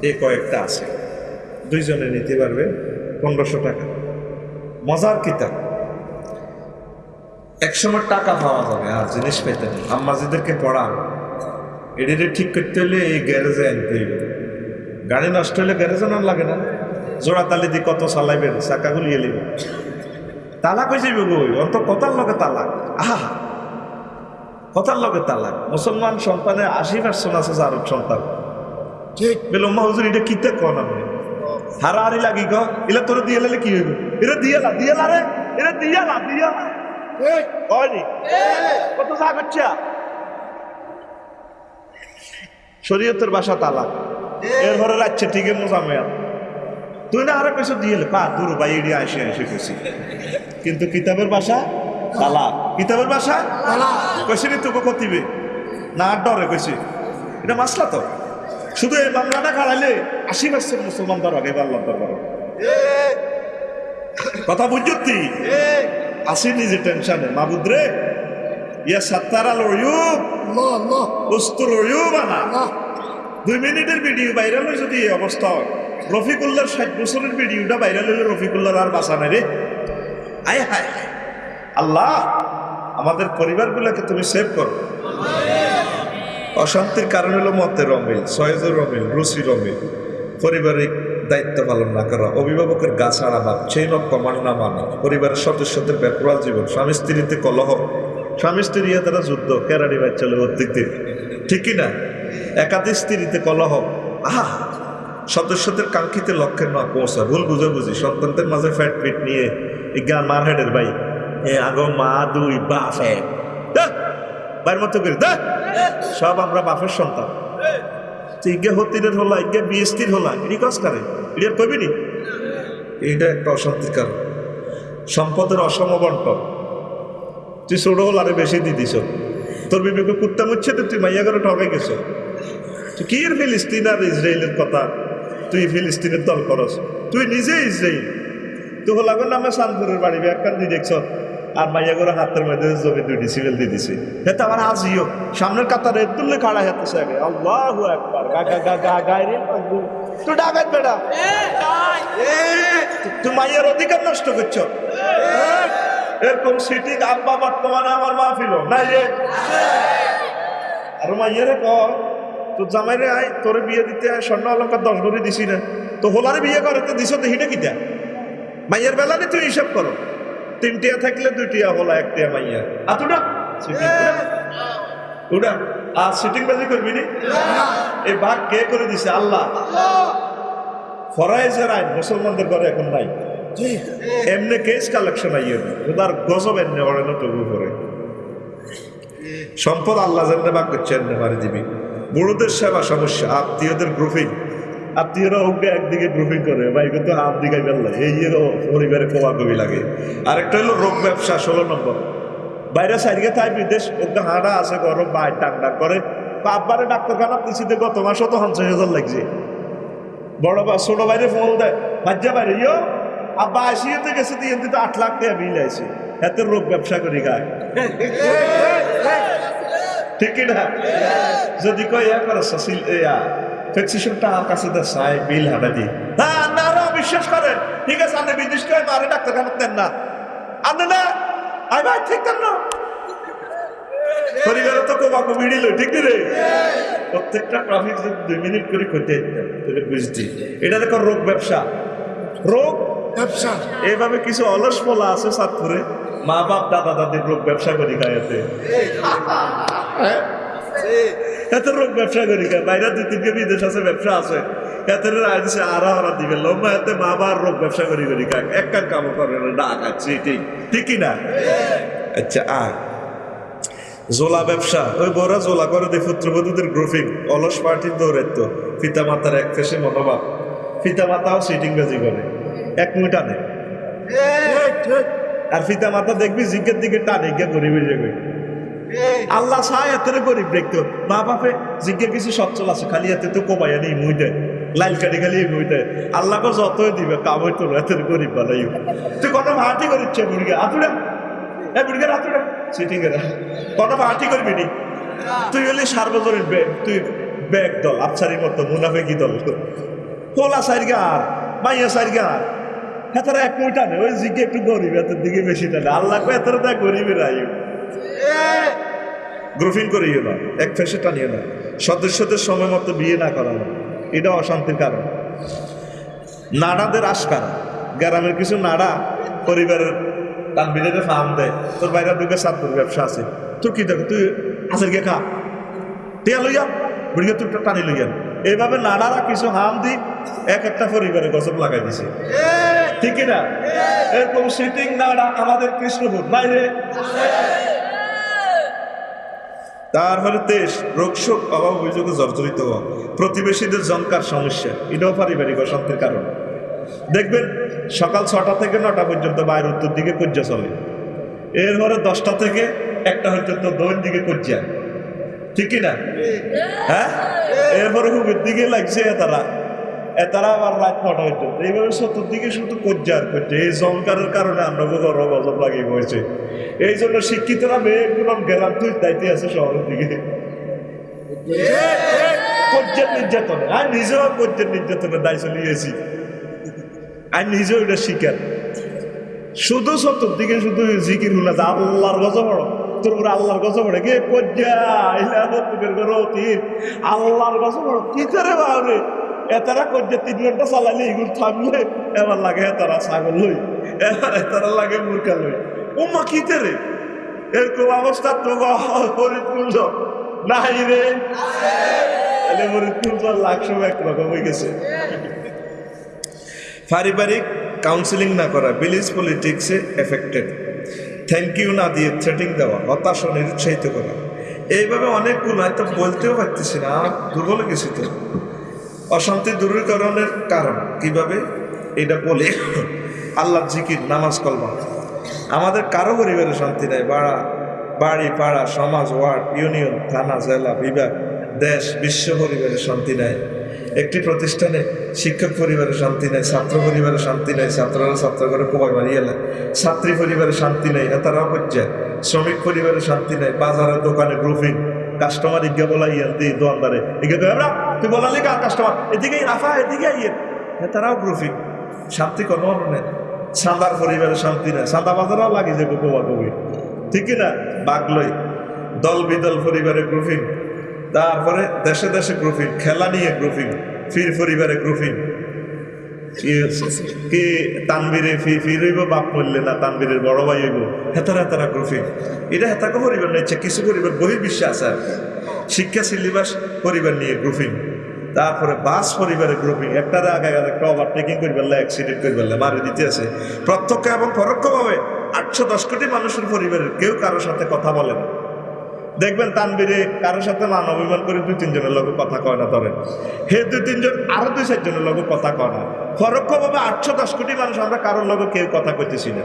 A: এ কয়েকটা আছে। দুইজনে নিতে পারবে পনেরোশো টাকা। মজার কিতাব। একসময় টাকা পাওয়া যাবে আর জিনিস পেতে নেই। আম্মাজিদেরকে পড়ান এডিটে ঠিক করতে হলে এই গ্যারেজে আনতে হইবে। গাড়ি নষ্ট হলে গ্যারেজে না লাগে না। জোড়া তালি দিয়ে কত চালাইবেন চাকা গুলিয়ে নেবেন তালাক হয়ে যাবে গই অন্ত কথার লগে তালাক। আহা! কথার লগে তালাক। মুসলমান সন্তানে আশি পার্সেন্ট আছে যার সন্তান
B: ঠিক।
A: বেলম্মা হুজুর এটা কিতে কন আপনি? হারাহারি লাগি গ এলা তোর দিয়ে লালে কি হইব? এটা দিয়ালা দিয়ালা রে। এটা দিয়ালা দিয়ালা।
B: ঠিক
A: হয়নি কত যা করছে শরীয়তের বাসা তালা। এর ঘরে রাখছে তুই না আরও কিছু দিয়ে পা দূর আসে গেছি কিন্তু কিতাবের বাসা তালা। কিতাবের বাসা কইছি নি তোকে কতিবে না ডরে কইছি। এটা মাসলা তো? শুধু এই বাংলাটা খাড়াইলে আশি পার্সেন্ট মুসলমান দর আগে আল্লাহ দরবার। কথা বুঝছি আসি নিজে টেনশনে। মাবুদ রে ইয়া সাত্তার আল ওয়ুব
B: আল্লাহ আল্লাহ।
A: উস্তুর ওয়ুব আনা দুই মিনিটের ভিডিও ভাইরাল হয়ে যদি এই অবস্থা। হয় রফিকুল্লার ষাট বছরের ভিডিওটা ভাইরাল হলে রফিকুল্লার আর বাঁচা নাই রে। আয় হায় হায়। আল্লাহ আমাদের পরিবারগুলোকে তুমি সেভ করো। অশান্তির কারণ হলো মতের অমিল সয়েজের অমিল রুচির অমিল পারিবারিক দায়িত্ব পালন না করা অভিভাবকের গা ছাড়া ভাব চেইন অফ কমান্ড না মানা। পরিবারের সদস্যদের ব্যাপার জীবন স্বামী স্ত্রীতে কলহ। স্বামী স্ত্রী তারা যুদ্ধ কেরানি বাচ্চালে অতিথি ঠিকই না? একাধিক স্ত্রীতে কলহ। আহা! সদস্যদের কাঙ্ক্ষিত লক্ষ্যে না পৌঁছা ভুল বুঝাবুঝি সন্তানদের মাঝে ফ্যাট ফিট নিয়ে গান মার হেডের ভাই। এ আগো মা দুই এক। দা, বাইর মতো সব আমরা বাপের সন্তান। ইগে হতিরের হলা, ইগে বিএসটির হলা এটি কাজ করে? এটি আর কবি নি? এইটা একটা অশান্তির কারণ। সম্পদের অসম বন্টন। তুই ছোট হল আরে বেশি দিয়ে দিছ। তোর বিবেকে কুত্তা মুচ্ছে তো তুই মাইয়া করে ঠকে গেছ। তুই কি ফিলিস্তিন আর ইসরায়েলের কথা? তুই ফিলিস্তিনের দল করস। তুই নিজে ইসরায়েল। তুই হলাগর নামে শানপুরের বাড়ি একখান দিয়ে দেখছ। আর মাইয়া করে হাতের মধ্যে জমি দুইটি সিভিল দিয়ে দিছে। হেতে আমার আজিও সামনের কাতারে তুললে খাড়া হেতে সাগে আল্লাহু আকবার। গা গা গা গা গায়রে তুই ডাকাত বেটা। তুই। মাইয়ার অধিকার নষ্ট করছ? এরকম সিটি আব্বা বর্তমানে আমার মাহফিল নাই রে। আর মাইয়ারে কর তোর জামাইরে আয় তোরে বিয়ে দিতে আয় স্বর্ণ অলঙ্কার দশ ভরি দিছি না। তো হোলারে বিয়ে করে তো দিছ দেখিটা কিটা? মাইয়ের বেলা তুই হিসাব করো। তিনটিয়া থাকলে দুইটিয়া হলা একটিয়া মাইয়া। আতুডা সিটিং উডা আর সিটিং বাজি করবি নি? এই ভাগ কে করে দিছে? আল্লাহ। ফরাইজের আইন মুসলমানদের ঘরে এখন নাই। এমনি কেস কালেকশন আইয়ে ওদার গজব এমনি ওরে না তবু করে সম্পদ আল্লাহ জানতে বাক করছে এমনি মারি দিবি। বুড়োদের সেবা সমস্যা আত্মীয়দের গ্রুপিং। আত্মীয়রা ওকে একদিকে গ্রুপিং করে, ভাই, কিন্তু হাত দিকে বেল্লা এই পরিবারে কোয়া কবি লাগে। আরেকটা হলো রোগ ব্যবসা, ষোলো নম্বর। বাইরে সাইডকে তাই বিদেশ, ওকে হাঁটা আছে, গরম বাই টাক টাক করে। আব্বারে ডাক্তারখানা পিছিয়ে গত মাসও তো পঞ্চাশ হাজার লাগছে। বড় বা ছোট বাইরে ফোন দেয় বাজ্যা বাইরে ইয়ো, আব্বা আসিয়েতে গেছে দিয়ে তো আট লাখ টাকা বিল আছে এত রোগ ব্যবসা করি খায় ঠিক না? যদি কই ইয়া করো সসিল ইয়া আর কাছে দে সাই বিল দি। হ্যাঁ না না বিশ্বাস করেন। ঠিক আছে আপনি বিদেশ করে মারে ডাক্তারখানা না। আপনি না আই ভাই ঠিক না পরিবারে তো রে? প্রত্যেকটা ট্রাফিক দুই মিনিট করে করতে তাহলে বুঝতি। এটা দেখো রোগ ব্যবসা? রোগ?
B: ব্যবসা?
A: এইভাবে কিছু অলস পোলা আছে সাতপুরে? মা বাপ দাদা দাদির রোগ ব্যবসা করি খায় এতে রোগ ব্যবসা করি বাইরে দুই তিনকে বিদেশ আছে ব্যবসা আছে। এতে রায় আরা হারা দিবে। লম্বা এতে মা বাবার রোগ ব্যবসা করি করি খায় এক কান কাম করে ডাক আছে ঠিক ঠিক কি না আচ্ছা আ। জোলা ব্যবসা। ওই বড় জোলা করে দে পুত্রবধূদের গ্রুপিং অলস পার্টির দৌড়াইত পিতা মাতার এক ফেসে মনোভাব। পিতা মাতাও সিটিং বাজি করে। এক
B: ঠিক ঠিক
A: আর পিতা মাতা দেখবি জিজ্ঞের দিকে টানে গিয়ে গরিবের যাবে আল্লাহ সাহ এত গরিব দেখতো মা বাপে জিজ্ঞের কিছু সচ্ছল আছে, খালি এতে তো কমাইয়া নেই মুই দেয় লাইল কাটি খালি মুই দেয় আল্লাহকে যতই দিবে, কামই তো এত গরিব বানাই তুই কত ভাটি করিচ্ছে বুড়িকে আতুড়া এ বুড়িকে আতুড়া সিটিং এরা কত ভাটি করবি নি? তুই হলি সার্বজনীন ব্যাগ তুই ব্যাগ দল আফসারির মতো, মুনাফেকি দল। হোলা সাইড গার মাইয়া সাইড গার হ্যাঁ তারা এক কোটা নেই ওই জিকে একটু গরিব এত দিকে বেশি টানে আল্লাহ এত গরিবের আয়ু। গ্রুপিং করিও না এক ফেসে টানিও না। সদস্যদের সময় মতো বিয়ে না করানো এটা অশান্তির কারণ। নাড়াদের আশকার। গ্রামের কিছু নাড়া পরিবারের তানবিরের ফার্ম দেয়। তোর বাইরে দুটো সাতপুর ব্যবসা আছে। তোর কি দেখো তুই আসের গিয়ে খা? টিয়া লইয়া বুড়িয়ে তুই টানি লইয়া এইভাবে নাড়ারা কিছু হাম দি এক একটা পরিবারে গজব লাগাই দিছে। ঠিক না এরকম সিটিং নাড়া আমাদের কৃষ্ণপুর। নাই রে ফলে দেশ রোগ শোক অভাব অভিযোগে জর্জরিত হওয়া প্রতিবেশীদের জঙ্কার সমস্যা। এটাও পারিবারিক অশান্তির কারণ। দেখবেন সকাল ছটা থেকে নটা পর্যন্ত বাইরের উত্তর দিকে কজ্জা চলে। এরপরে দশটা থেকে একটা পর্যন্ত দৈন দিকে কজ্জা ঠিক কিনা হ্যাঁ? এরপরে হুবের দিকে লাগছে তারা। তারা আবার রাত নটা পর্যন্ত এইভাবে চতুর্দিকে শুধু কজ্জা আর কজ্জা। এই জঙ্কারের কারণে আমরা বড় গজব লাগিয়ে এই জন্য শিক্ষিতরা মেয়েগুলো গেলাম, তুই দায়িত্বে আছে শহরের দিকে। কজ্জার আর নিজেও কজ্জার এটা শুধু চতুর্দিকে শুধু জিকির যা আল্লাহর গজ পড়ো তোর উপরে আল্লাহর গজ পড়ে আল্লাহর পড়ো কি করে বাবরে এতারা কজ্জা তিন ঘণ্টা চালালে এগুলো থামলে, এবার লাগে এতারা ছাগল লই, এবার এতারা লাগে মুরকা লই। ও মা কি রে এরকম অবস্থা তো ফরিদপুর নাই রে। তাহলে ফরিদপুর লাখ সময় একরকম হয়ে গেছে। পারিবারিক কাউন্সিলিং না করা ভিলেজ পলিটিক্সে এফেক্টেড থ্যাংক ইউ না দিয়ে থ্রেটিং দেওয়া, হতাশা নিরুৎসাহিত করা। এইভাবে অনেকগুলো হয়তো বলতেও পারতেছি না, দুর্বল গেছি তো। অশান্তি দূরীকরণের কারণ। কীভাবে? এটা বলে আল্লাহ জিকির, নামাজ কলমা। আমাদের কারও পরিবারে শান্তি নেই। বাড়া, বাড়ি, পাড়া, সমাজ, ওয়ার্ড, ইউনিয়ন, থানা, জেলা, বিভাগ, দেশ, বিশ্ব পরিবারে শান্তি নেয় একটি প্রতিষ্ঠানে শিক্ষক পরিবারে শান্তি নেই, ছাত্র পরিবারে শান্তি নেই, ছাত্ররা ছাত্র করে কোবাই মারিয়ে এলে ছাত্রী পরিবারে শান্তি নেই এতারাও করছে শ্রমিক পরিবারে শান্তি নেই বাজারের দোকানে গ্রুপিং। কাস্টমার ইজ্ঞা বলা ইয়ে দি দোকানদারে। ইজ্ঞা কই আমরা, তুই বলালি কার কাস্টমার এদিকে, আফা, এদিকে ইয়ে তারাও গ্রুপিং শান্তি কোনো নেই। সান্দার পরিবারে শান্তি নেই। সান্দা বাজারও লাগে যে কোবা কবি ঠিক না বাগলই দল বিদল পরিবারে গ্রুপিং তারপরে দেশে দেশে গ্রুপিং খেলা নিয়ে গ্রুপিং ফির পরিবারে গ্রুপিং কি তানবীরে ফি ফির হইব বাপ মরলে না, তানবীরের বড় ভাই হইব। হেতারা হেতারা গ্রুপিং এটা হেতাকে পরিবার নিচ্ছে কিছু পরিবার, বহির্বিশ্বে আছে আর। শিক্ষা, সিলেবাস পরিবার নিয়ে গ্রুপিং। তারপরে বাস পরিবারের গ্রুপিং। একটারে আগে একটা ওভারটেকিং করে ফেললে অ্যাক্সিডেন্ট করে ফেললে মারে দিতে আছে। প্রত্যক্ষ এবং পরোক্ষভাবে আটশো দশ কোটি মানুষের পরিবারের কেউ কারোর সাথে কথা বলে না। দেখবেন তানবিরে কারোর সাথে মান অভিমান করে দুই, তিনজনের লগে কথা কয় না ধরেন হে দুই, তিনজন, আরও দুই, চারজনের লগে কথা কয় না। পরোক্ষভাবে আটশো দশ কোটি মানুষ আমরা কারোর লগে কেউ কথা কইতেছি না।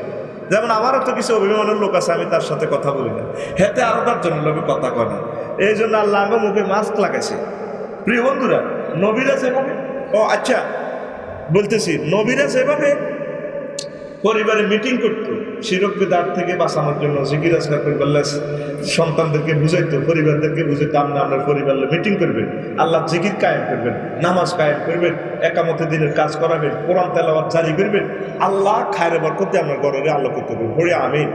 A: যেমন আমারও তো কিছু অভিমানের লোক আছে, আমি তার সাথে কথা বলি না। হেতে আরও দশজনের লগে কথা কয় না। এই জন্য আল্লাহ মুখে মাস্ক লাগাইছে। প্রিয় বন্ধুরা, নবীরা যেভাবে ও আচ্ছা বলতেছি, নবীরা যেভাবে পরিবারে মিটিং করতো শিরক দাঁড় থেকে বাঁচানোর জন্য জিকির আজকার পরিবার সন্তানদেরকে বুঝাইতো, পরিবারদেরকে বুঝাইতো আপনি আপনার পরিবার মিটিং করবেন। আল্লাহ জিকির কায়েম করবেন, নামাজ কায়েম করবেন, একামতে দিনের কাজ করাবেন, কোরআন তেলাওয়াত জারি করবেন। আল্লাহ খায়রে বরকতে আপনার ঘরের আলোকিত করবেন হরে আমিন।